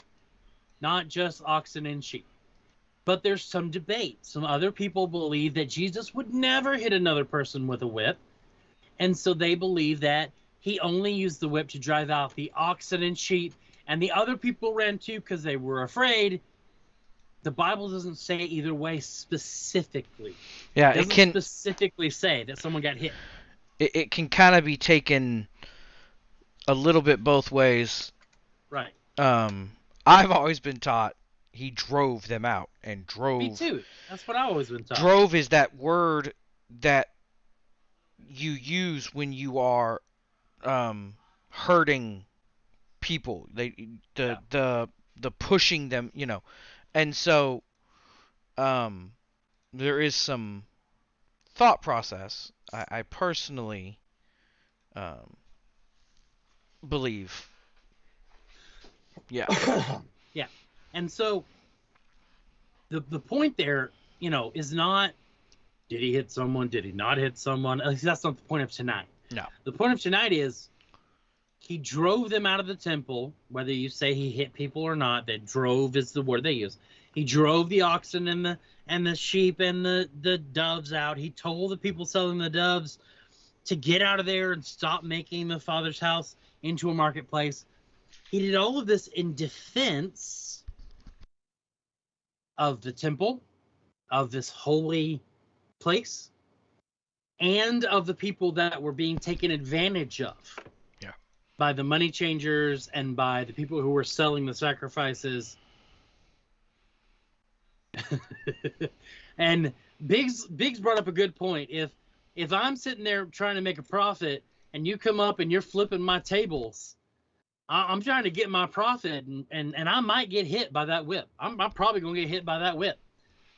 not just oxen and sheep. But there's some debate. Some other people believe that Jesus would never hit another person with a whip. And so they believe that he only used the whip to drive out the oxen and sheep. And the other people ran too because they were afraid. The Bible doesn't say either way specifically Yeah, it doesn't can specifically say that someone got hit. it, it can kind of be taken a little bit both ways. Right. Um, I've always been taught he drove them out, and drove. Me too. That's what I've always been taught. Drove is that word that you use when you are um, hurting people. They the Yeah. the the pushing them, you know, and so um, there is some thought process. I, I personally um, believe. Yeah. <coughs> Yeah. And so the the point there, you know, is not did he hit someone? Did he not hit someone? At least that's not the point of tonight. No. The point of tonight is he drove them out of the temple, whether you say he hit people or not, that drove is the word they use. He drove the oxen and the and the sheep and the, the doves out. He told the people selling the doves to get out of there and stop making the father's house into a marketplace. He did all of this in defense of the temple, of this holy place, and of the people that were being taken advantage of. By the money changers and by the people who were selling the sacrifices. <laughs> and Biggs Biggs brought up a good point. If if I'm sitting there trying to make a profit and you come up and you're flipping my tables, I, I'm trying to get my profit and, and, and I might get hit by that whip. I'm, I'm probably gonna get hit by that whip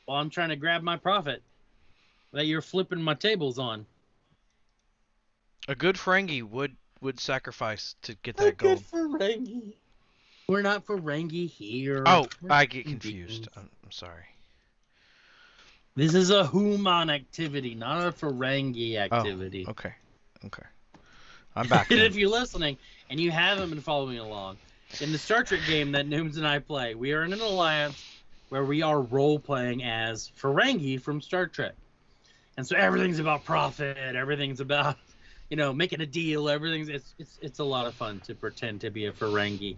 while I'm trying to grab my profit that you're flipping my tables on. A good Ferengi would would sacrifice to get that gold. Ferengi. We're not Ferengi here. Oh, We're I get confused. I'm, I'm sorry. This is a human activity, not a Ferengi oh, activity. Oh, Okay. Okay. I'm back. <laughs> and if you're listening and you haven't been following along, in the Star Trek game that Nooms and I play, we are in an alliance where we are role playing as Ferengi from Star Trek. And so everything's about profit, everything's about, you know, making a deal, everything's it's it's it's a lot of fun to pretend to be a Ferengi.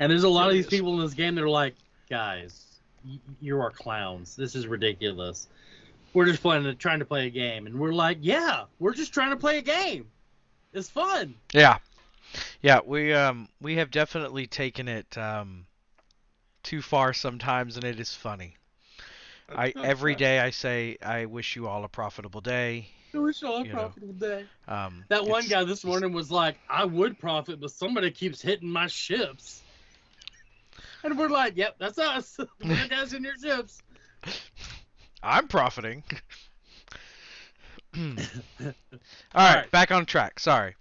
And there's a lot of these people in this game that are like, guys, you are clowns. This is ridiculous. We're just playing trying to play a game. And we're like, yeah, we're just trying to play a game. It's fun. Yeah. Yeah, we um we have definitely taken it um too far sometimes and it is funny. I every day I say I wish you all a profitable day. <laughs> I wish all a You know, profitable day. Um That one guy this morning was like, I would profit, but somebody keeps hitting my ships. And we're like, yep, that's us. <laughs> We're guys in your ships. <laughs> I'm profiting. All right, right. back on track. Sorry.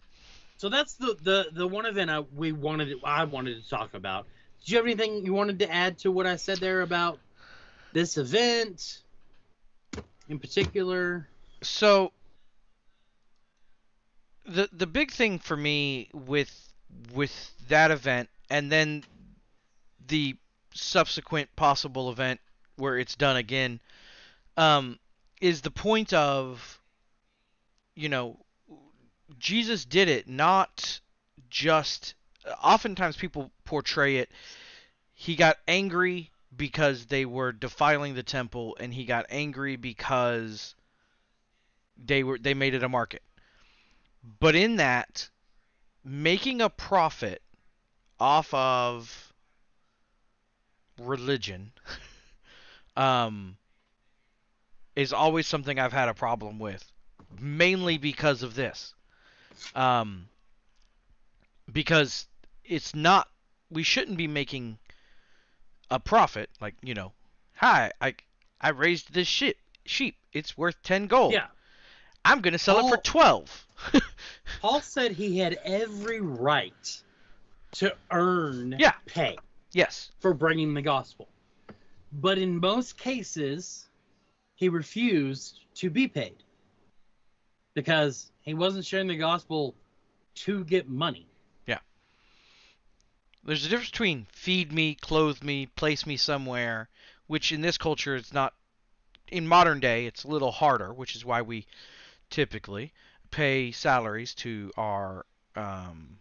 So that's the the the one event I we wanted I wanted to talk about. Did you have anything you wanted to add to what I said there about this event in particular? So the the big thing for me with with that event and then the subsequent possible event where it's done again um, is the point of you know Jesus did it not just oftentimes people portray it he got angry because they were defiling the temple and he got angry because they were they made it a market but in that making a profit off of religion <laughs> um is always something I've had a problem with mainly because of this. Um because it's not we shouldn't be making a profit like you know hi I I raised this shit sheep. It's worth 10 gold. Yeah. I'm going to sell it for 12 <laughs> Paul said he had every right to earn Yeah. pay yes for bringing the gospel. But in most cases, he refused to be paid because he wasn't sharing the gospel to get money. Yeah. There's a difference between feed me, clothe me, place me somewhere, which in this culture it's not. In modern day, it's a little harder, which is why we typically pay salaries to our um,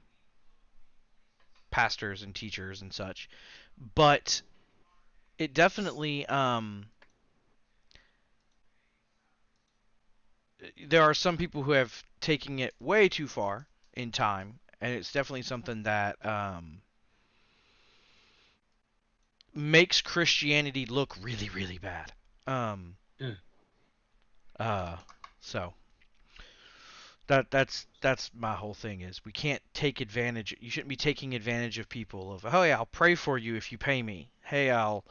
pastors and teachers and such. But it definitely um, there are some people who have taken it way too far in time, and it's definitely something that um, makes Christianity look really, really bad. Um, Yeah. uh, so that that's that's my whole thing is we can't take advantage. You shouldn't be taking advantage of people of oh yeah I'll pray for you if you pay me. Hey I'll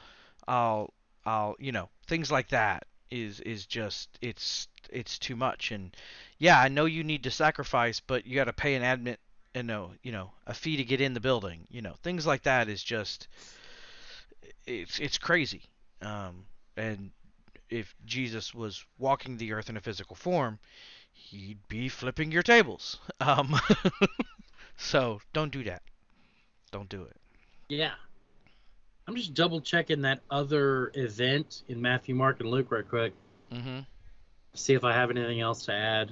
I'll I'll you know things like that is is just it's it's too much and yeah I know you need to sacrifice but you got to pay an admit and no you know a fee to get in the building you know things like that is just it's it's crazy. Um, and if Jesus was walking the earth in a physical form, he'd be flipping your tables. <laughs> Um, <laughs> so don't do that. Don't do it. Yeah. I'm just double checking that other event in Matthew, Mark, and Luke right quick. Mm-hmm. See if I have anything else to add.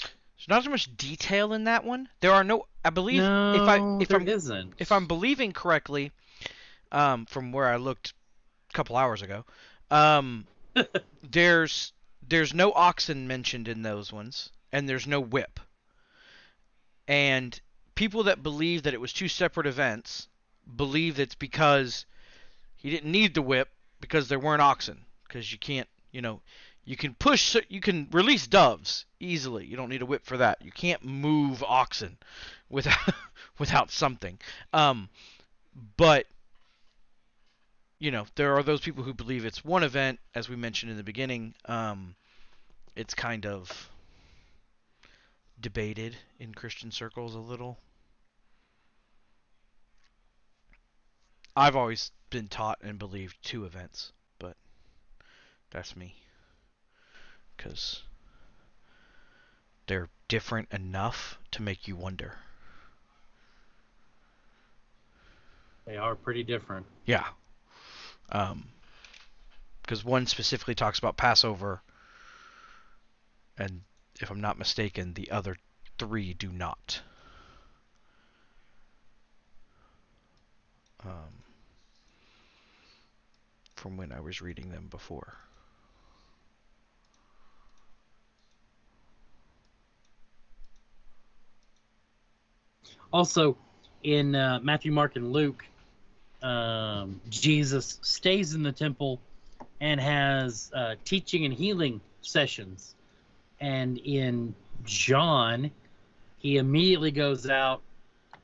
There's not so much detail in that one. There are no. I believe no, if I if there I'm isn't. if I'm believing correctly, um, from where I looked a couple hours ago, um, <laughs> there's there's no oxen mentioned in those ones, and there's no whip. And people that believe that it was two separate events believe it's because he didn't need the whip because there weren't oxen because you can't you know you can push you can release doves easily. You don't need a whip for that. You can't move oxen without <laughs> without something. Um but you know there are those people who believe it's one event as we mentioned in the beginning um it's kind of debated in christian circles a little i've always been taught and believed two events but that's me because they're different enough to make you wonder They are pretty different. Yeah. Um, because one specifically talks about Passover, and if I'm not mistaken, the other three do not. Um, from when I was reading them before. Also, in uh, Matthew, Mark, and Luke, um, Jesus stays in the temple and has uh, teaching and healing sessions. And in John, he immediately goes out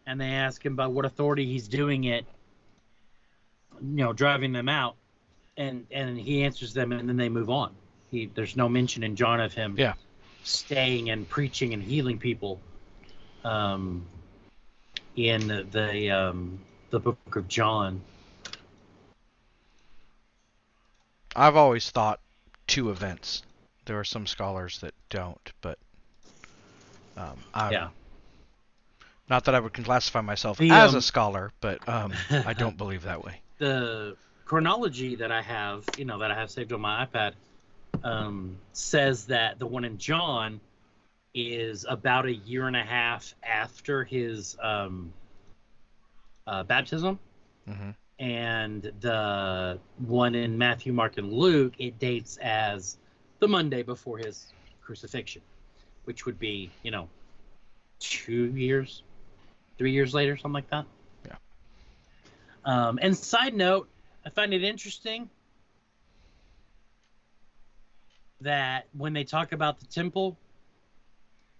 and they ask him about what authority he's doing it, you know, driving them out. and and he answers them, and then they move on. He there's no mention in John of him Yeah. staying and preaching and healing people. Um, in the um, the book of John. I've always thought two events. There are some scholars that don't, but um, I, Yeah. Not that I would classify myself The, as um, a scholar, but um, I <laughs> don't believe that way. the chronology that I have, you know, that I have saved on my iPad, um, says that the one in John is about a year and a half after his um, uh, baptism, hmm and the one in Matthew, Mark, and Luke it dates as the Monday before his crucifixion, which would be, you know, two years, three years later, something like that. Yeah. Um, and side note, I find it interesting that when they talk about the temple,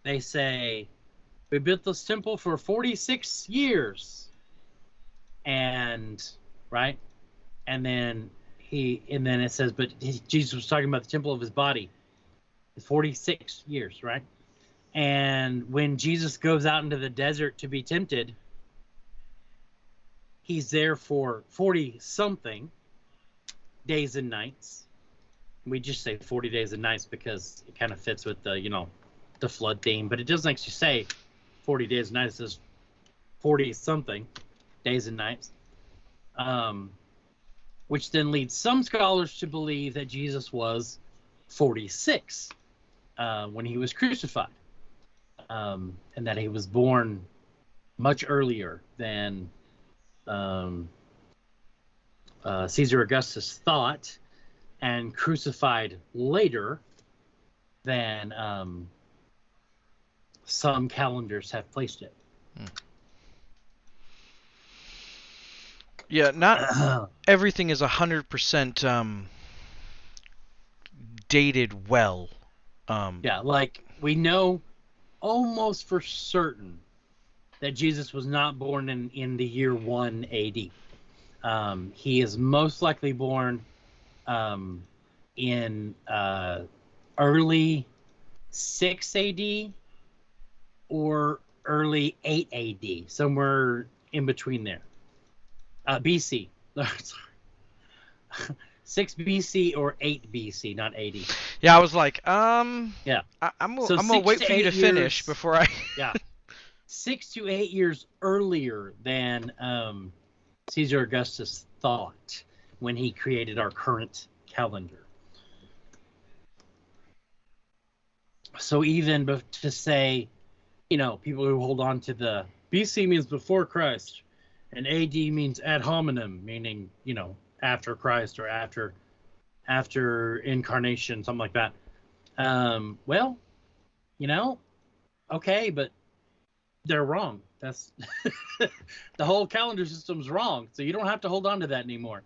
they say, We built this temple for 46 years. And, right? And then he, and then it says, But he- Jesus was talking about the temple of his body. 46 years, right? And when Jesus goes out into the desert to be tempted, he's there for 40 something days and nights. We just say 40 days and nights because it kind of fits with the, you know, the flood theme, but it doesn't actually say 40 days and nights. It says 40 something days and nights. Um, which then leads some scholars to believe that Jesus was 46 uh, when he was crucified, um, and that he was born much earlier than um, uh, Caesar Augustus thought, and crucified later than um, some calendars have placed it. Yeah, not <clears throat> everything is hundred percent um, dated well. Um, yeah, like we know almost for certain that Jesus was not born in, in the year 1 AD. Um, he is most likely born um, in uh, early 6 AD or early 8 AD, somewhere in between there. Uh, BC. <laughs> Sorry. 6 BC or 8 BC, not 80. Yeah, I was like, um, Yeah. I, I'm, So I'm gonna six wait to for you to eight finish years- before I. <laughs> yeah. <laughs> six to eight years earlier than um, Caesar Augustus thought when he created our current calendar. So even to say, you know, people who hold on to the BC means before Christ, and AD means ad hominem, meaning you know after Christ or after after incarnation, something like that. Um, well, you know, okay, but they're wrong. That's <laughs> the whole calendar system's wrong. So you don't have to hold on to that anymore.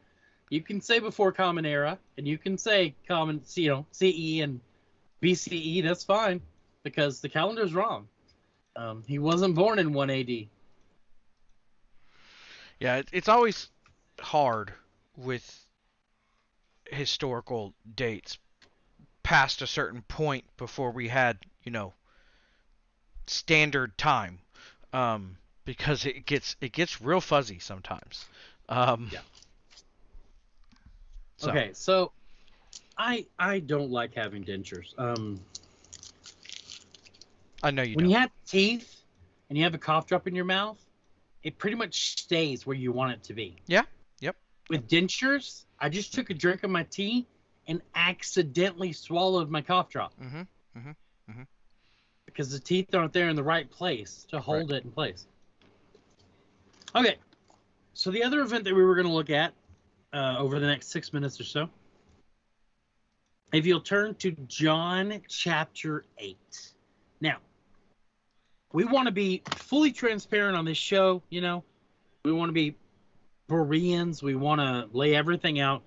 You can say before Common Era, and you can say Common, you know, CE and BCE. That's fine because the calendar's wrong. Um, he wasn't born in 1 AD. Yeah, it, it's always hard with historical dates past a certain point before we had, you know, standard time, um, because it gets it gets real fuzzy sometimes. Um, Yeah. so- Okay, so I I don't like having dentures. Um, I know you when don't. you have teeth and you have a cough drop in your mouth, it pretty much stays where you want it to be. Yeah, yep. With dentures, I just took a drink of my tea and accidentally swallowed my cough drop Mm-hmm. Mhm. Mhm. because the teeth aren't there in the right place to hold it in place. Okay, so the other event that we were going to look at uh, over the next six minutes or so, if you'll turn to John chapter 8. Now, we want to be fully transparent on this show, you know, we want to be Bereans, we want to lay everything out.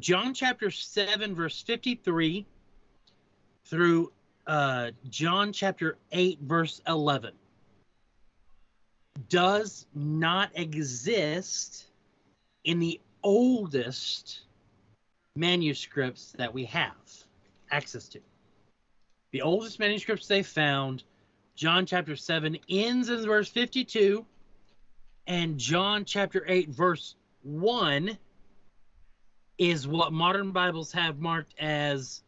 John chapter 7, verse 53 through uh, John chapter 8, verse 11, does not exist in the oldest manuscripts that we have access to. The oldest manuscripts they found, John chapter 7 ends in verse 52, and John chapter 8, verse 1 is what modern Bibles have marked as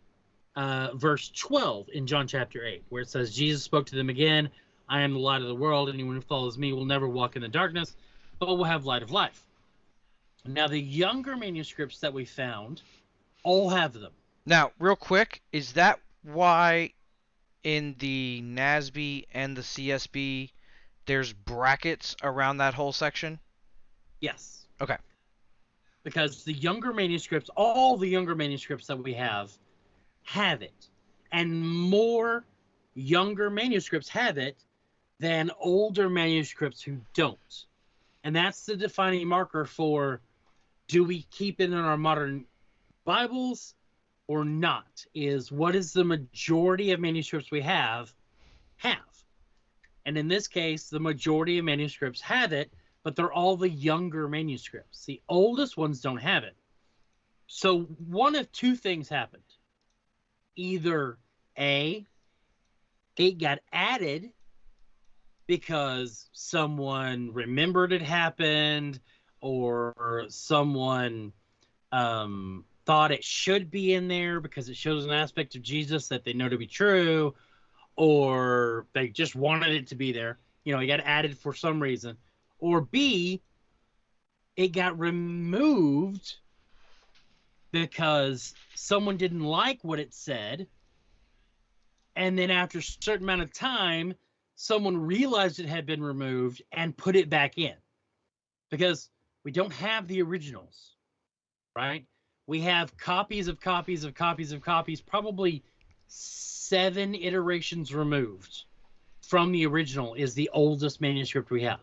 uh, verse 12 in John chapter 8, where it says, Jesus spoke to them again, I am the light of the world. Anyone who follows me will never walk in the darkness, but will have light of life. Now, the younger manuscripts that we found all have them. Now, real quick, is that why in the NASB and the CSB there's brackets around that whole section? Yes. Okay. Because the younger manuscripts, all the younger manuscripts that we have, have it. And more younger manuscripts have it than older manuscripts who don't. And that's the defining marker for do we keep it in our modern Bibles or not? Is what is the majority of manuscripts we have have? And in this case, the majority of manuscripts have it, but they're all the younger manuscripts. The oldest ones don't have it. So one of two things happened. Either A, it got added because someone remembered it happened or someone um, thought it should be in there because it shows an aspect of Jesus that they know to be true, or they just wanted it to be there. You know, it got added for some reason. Or B, it got removed because someone didn't like what it said. And then after a certain amount of time, someone realized it had been removed and put it back in. Because we don't have the originals, right? We have copies of copies of copies of copies, probably seven iterations removed from the original is the oldest manuscript we have.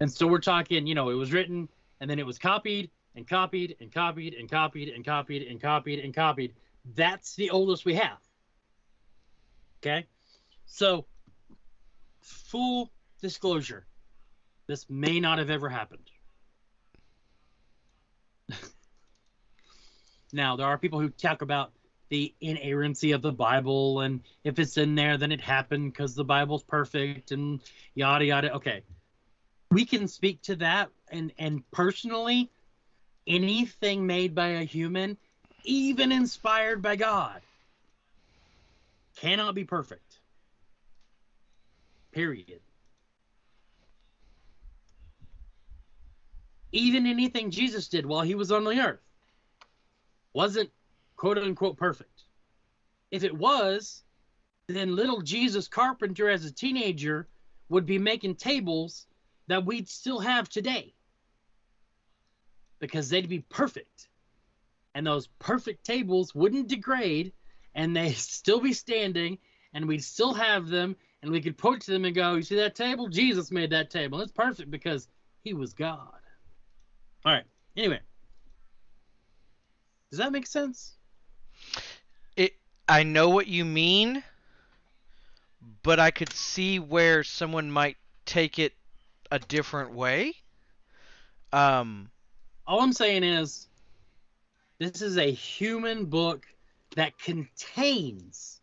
And so we're talking, you know, it was written and then it was copied and copied and copied and copied and copied and copied and copied. That's the oldest we have. Okay? So, full disclosure this may not have ever happened. Now, there are people who talk about the inerrancy of the Bible, and if it's in there, then it happened because the Bible's perfect, and yada yada. Okay, we can speak to that, and and personally, anything made by a human, even inspired by God, cannot be perfect. Period. Even anything Jesus did while he was on the earth wasn't quote unquote perfect. If it was, then little Jesus Carpenter as a teenager would be making tables that we'd still have today because they'd be perfect. And those perfect tables wouldn't degrade and they'd <laughs> still be standing and we'd still have them and we could point to them and go, You see that table? Jesus made that table. It's perfect because he was God. All right. Anyway, does that make sense? It I know what you mean, but I could see where someone might take it a different way. Um All I'm saying is this is a human book that contains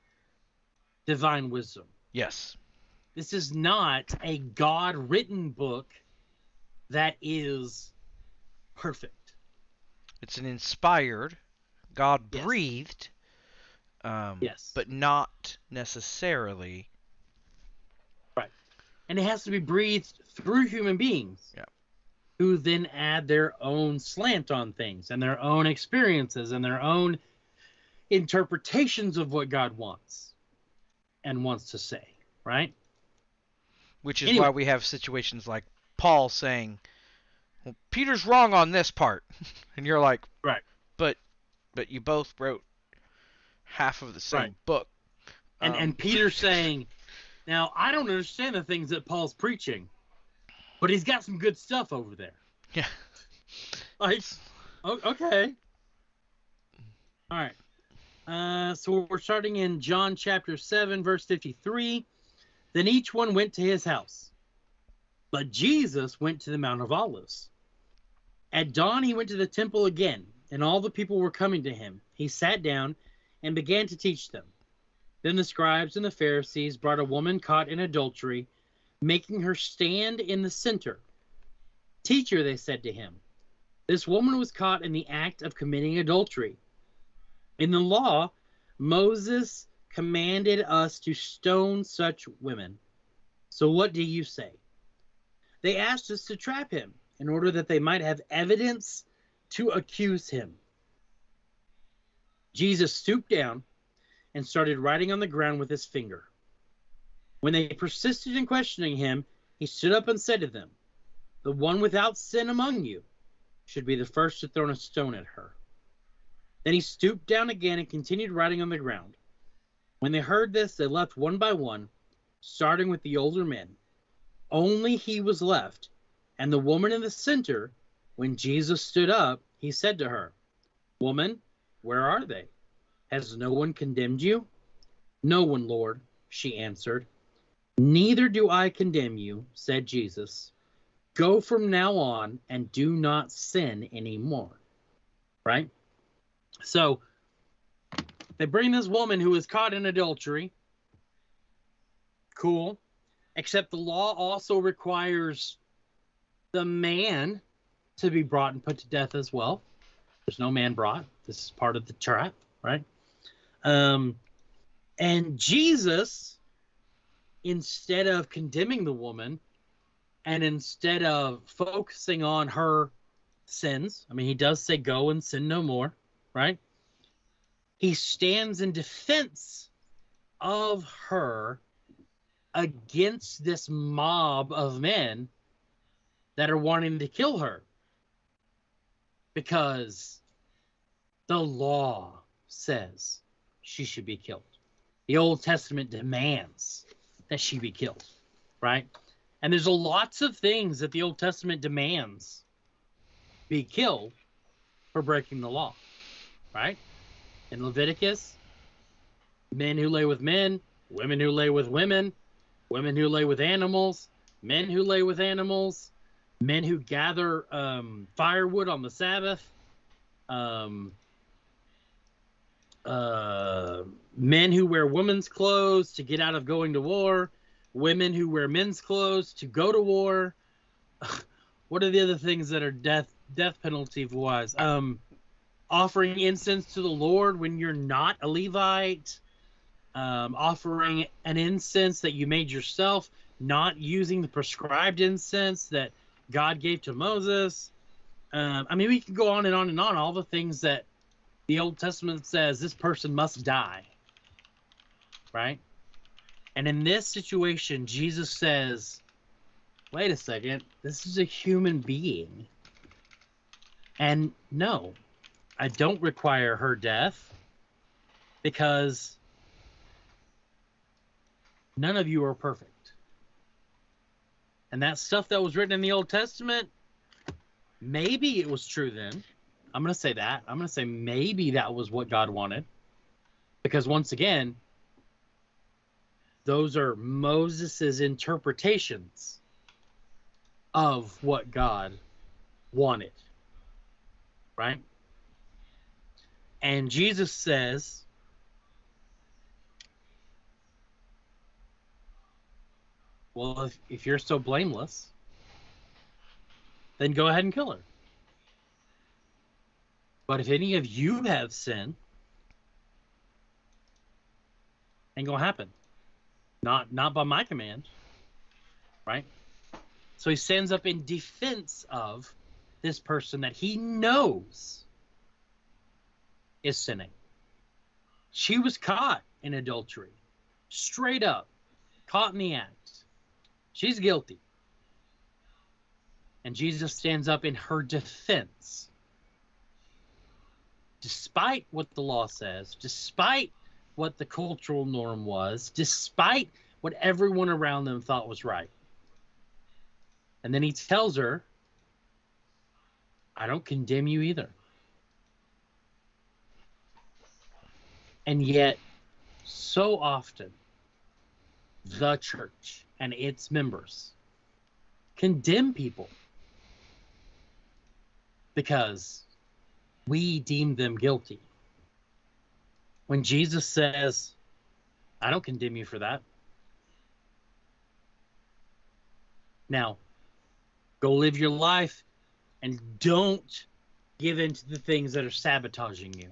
divine wisdom. yes. This is not a God written book that is perfect. It's an inspired, God Yes. breathed, um, Yes. but not necessarily. Right. And it has to be breathed through human beings Yeah. who then add their own slant on things and their own experiences and their own interpretations of what God wants and wants to say, right? Which is Anyway. why we have situations like Paul saying, "Well, Peter's wrong on this part," <laughs> and you're like, Right. but but you both wrote half of the same Right. book." And Um, and Peter saying, "Now I don't understand the things that Paul's preaching, but he's got some good stuff over there." <laughs> yeah, <laughs> Like, okay. All right. Uh, so we're starting in John chapter 7, verse 53. Then each one went to his house. But Jesus went to the Mount of Olives. At dawn, he went to the temple again, and all the people were coming to him. He sat down and began to teach them. Then the scribes and the Pharisees brought a woman caught in adultery, making her stand in the center. Teacher, they said to him, this woman was caught in the act of committing adultery. In the law, Moses commanded us to stone such women. So what do you say? They asked us to trap him in order that they might have evidence to accuse him. Jesus stooped down and started writing on the ground with his finger. When they persisted in questioning him, he stood up and said to them, The one without sin among you should be the first to throw a stone at her. Then he stooped down again and continued writing on the ground. When they heard this, they left one by one, starting with the older men. Only he was left, and the woman in the center. When Jesus stood up, he said to her, Woman, where are they? Has no one condemned you? No one, Lord, she answered. Neither do I condemn you, said Jesus. Go from now on and do not sin anymore. Right? So they bring this woman who was caught in adultery. Cool. Except the law also requires the man to be brought and put to death as well. There's no man brought. This is part of the trap, right? Um, and Jesus, instead of condemning the woman, and instead of focusing on her sins, I mean, he does say, Go and sin no more, right? He stands in defense of her against this mob of men that are wanting to kill her because the law says she should be killed. The Old Testament demands that she be killed, right? And there's a lots of things that the Old Testament demands be killed for breaking the law, right? In Leviticus, men who lay with men, women who lay with women, women who lay with animals, men who lay with animals, men who gather um, firewood on the Sabbath, um, uh, men who wear women's clothes to get out of going to war, women who wear men's clothes to go to war. <laughs> what are the other things that are death death penalty wise? Um, offering incense to the Lord when you're not a Levite, um, offering an incense that you made yourself, not using the prescribed incense that God gave to Moses. Um, I mean, we can go on and on and on. All the things that the Old Testament says this person must die, right? And in this situation, Jesus says, wait a second, this is a human being. And no, I don't require her death because none of you are perfect. And that stuff that was written in the Old Testament, maybe it was true then. I'm going to say that. I'm going to say maybe that was what God wanted. Because once again, those are Moses's interpretations of what God wanted. Right? And Jesus says, Well, if, if you're so blameless, then go ahead and kill her. But if any of you have sin, ain't gonna happen. Not not by my command. Right? So he stands up in defense of this person that he knows is sinning. She was caught in adultery. Straight up. Caught in the act. She's guilty. And Jesus stands up in her defense. Despite what the law says, despite what the cultural norm was, despite what everyone around them thought was right. And then he tells her, I don't condemn you either. And yet, so often, the church and its members condemn people because we deem them guilty. When Jesus says, I don't condemn you for that. Now, go live your life and don't give in to the things that are sabotaging you.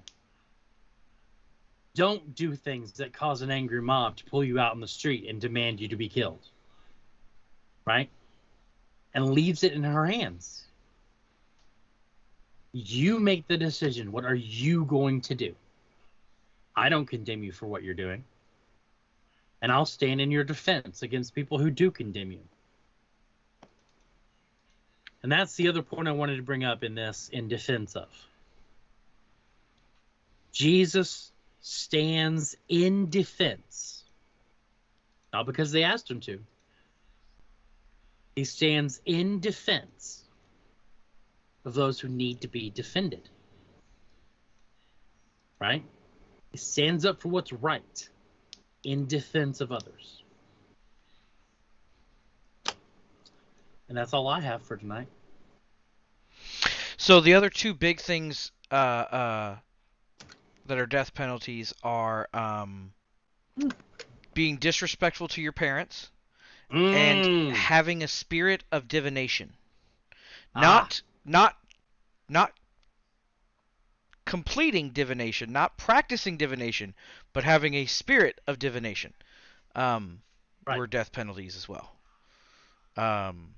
Don't do things that cause an angry mob to pull you out on the street and demand you to be killed. Right? And leaves it in her hands. You make the decision. What are you going to do? I don't condemn you for what you're doing. And I'll stand in your defense against people who do condemn you. And that's the other point I wanted to bring up in this in defense of. Jesus stands in defense, not because they asked him to. He stands in defense of those who need to be defended. Right? He stands up for what's right in defense of others. And that's all I have for tonight. So the other two big things uh, uh, that are death penalties are um, being disrespectful to your parents and Mm. having a spirit of divination. Ah. Not not not completing divination, not practicing divination, but having a spirit of divination. Um, Right. were death penalties as well. Um,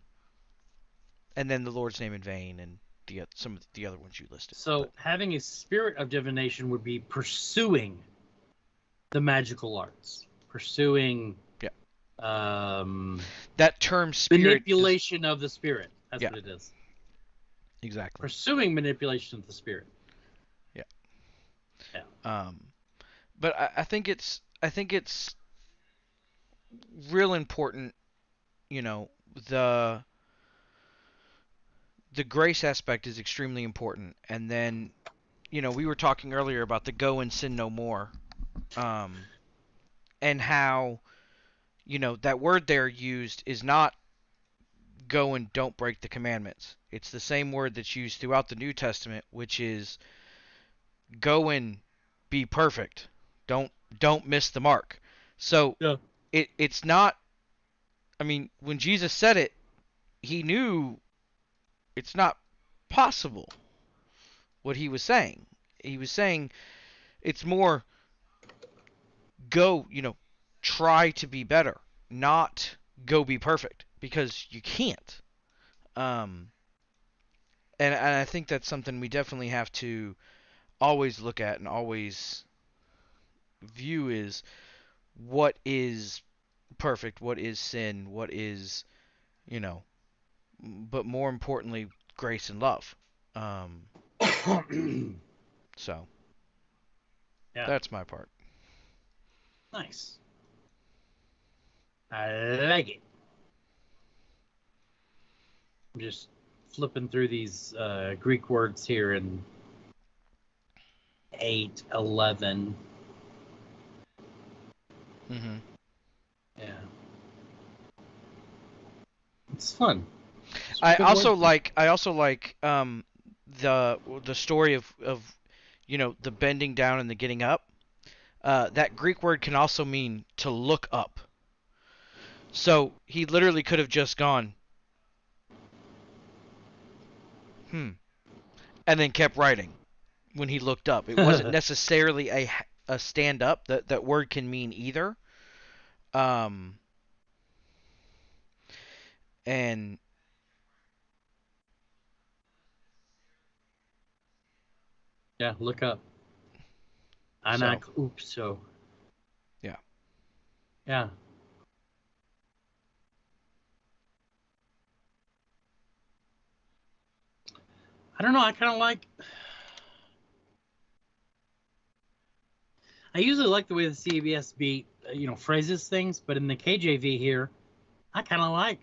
and then the Lord's name in vain and the oth- some of the other ones you listed. So having a spirit of divination would be pursuing the magical arts, pursuing. Um, that term spirit is- manipulation of the spirit. That's Yeah. what it is. exactly. Pursuing manipulation of the spirit. Yeah. Yeah. Um, but I, I think it's I think it's real important, you know, the the grace aspect is extremely important, and then, you know, we were talking earlier about the go and sin no more, um, and how, you know, that word there used is not go and don't break the commandments. It's the same word that's used throughout the New Testament, which is go and be perfect. Don't don't miss the mark. So Yeah. it it's not I mean, when Jesus said it, he knew it's not possible what he was saying. He was saying it's more go, you know, try to be better, not go be perfect because you can't. Um and, and I think that's something we definitely have to always look at and always view is what is perfect, what is sin, what is, you know, but more importantly, grace and love. Um, <coughs> so Yeah. that's my part. nice. I like it. I'm just flipping through these uh, Greek words here in 8, 11. Mm-hmm. Yeah. It's fun. It's I also word. like I also like um the the story of of you know the bending down and the getting up. Uh, that Greek word can also mean to look up. So he literally could have just gone, hmm, and then kept writing when he looked up. It wasn't <laughs> necessarily a a stand up. That that word can mean either. Um, and Yeah, look up. Anak Upso. Yeah. Yeah. I don't know. I kind of like. I usually like the way the CSB beat, uh, you know, phrases things, but in the KJV here, I kind of like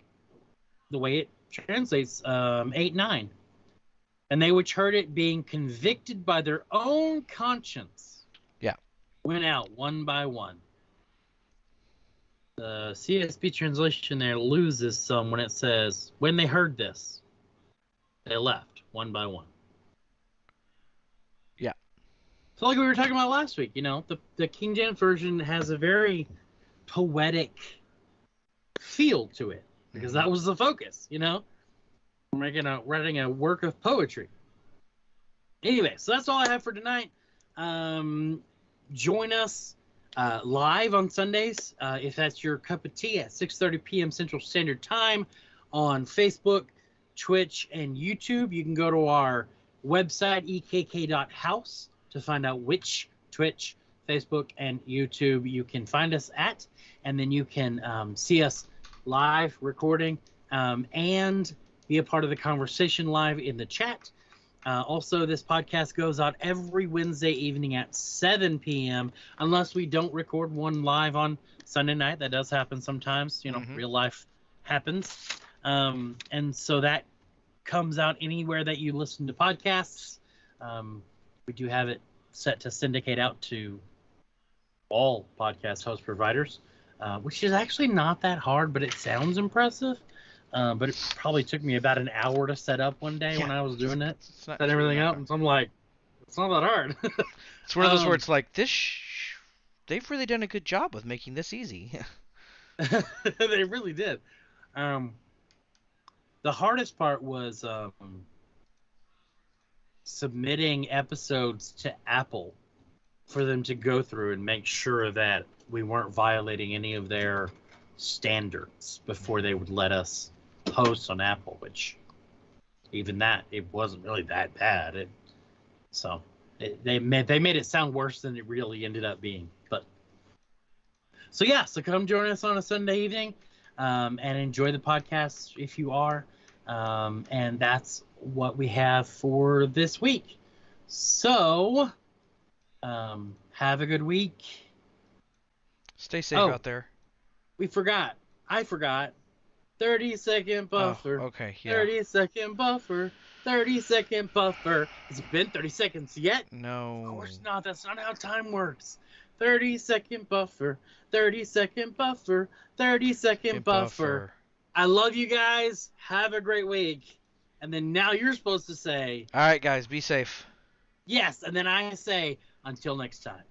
the way it translates um, 8 9 and they which heard it being convicted by their own conscience Yeah. went out one by one the csb translation there loses some when it says when they heard this they left one by one. Yeah. So like we were talking about last week, you know, the the King James version has a very poetic feel to it because that was the focus, you know. Making a writing a work of poetry. Anyway, so that's all I have for tonight. Um, join us uh, live on Sundays uh, if that's your cup of tea at 6:30 p.m. Central Standard Time on Facebook. Twitch, and YouTube. You can go to our website ekk.house to find out which Twitch, Facebook, and YouTube you can find us at, and then you can um, see us live recording um, and be a part of the conversation live in the chat. Uh, also, this podcast goes out every Wednesday evening at 7 p.m. Unless we don't record one live on Sunday night. That does happen sometimes. You know, Mhm. real life happens. Um, and so that comes out anywhere that you listen to podcasts. Um, we do have it set to syndicate out to all podcast host providers, uh, which is actually not that hard, but it sounds impressive. Uh, but it probably took me about an hour to set up one day when I was doing it set everything up, and so I'm like, it's not that hard. <laughs> It's one of those Um, where it's like this. Sh- they've really done a good job with making this easy. <laughs> <laughs> they really did. Um, the hardest part was um, submitting episodes to Apple for them to go through and make sure that we weren't violating any of their standards before they would let us post on Apple. Which, even that, it wasn't really that bad. It, so it, they made they made it sound worse than it really ended up being. But so yeah, so come join us on a Sunday evening um, and enjoy the podcast if you are. Um, and that's what we have for this week. So um, have a good week. Stay safe Oh. out there. We forgot. I forgot. 30 second buffer. Oh, okay. Yeah. 30 second buffer. 30 second buffer. Has it been 30 seconds yet? No. Of course not. That's not how time works. 30 second buffer. 30 second buffer. 30 second Good buffer. I love you guys. Have a great week. And then now you're supposed to say All right, guys. Be safe. yes. And then I say until next time.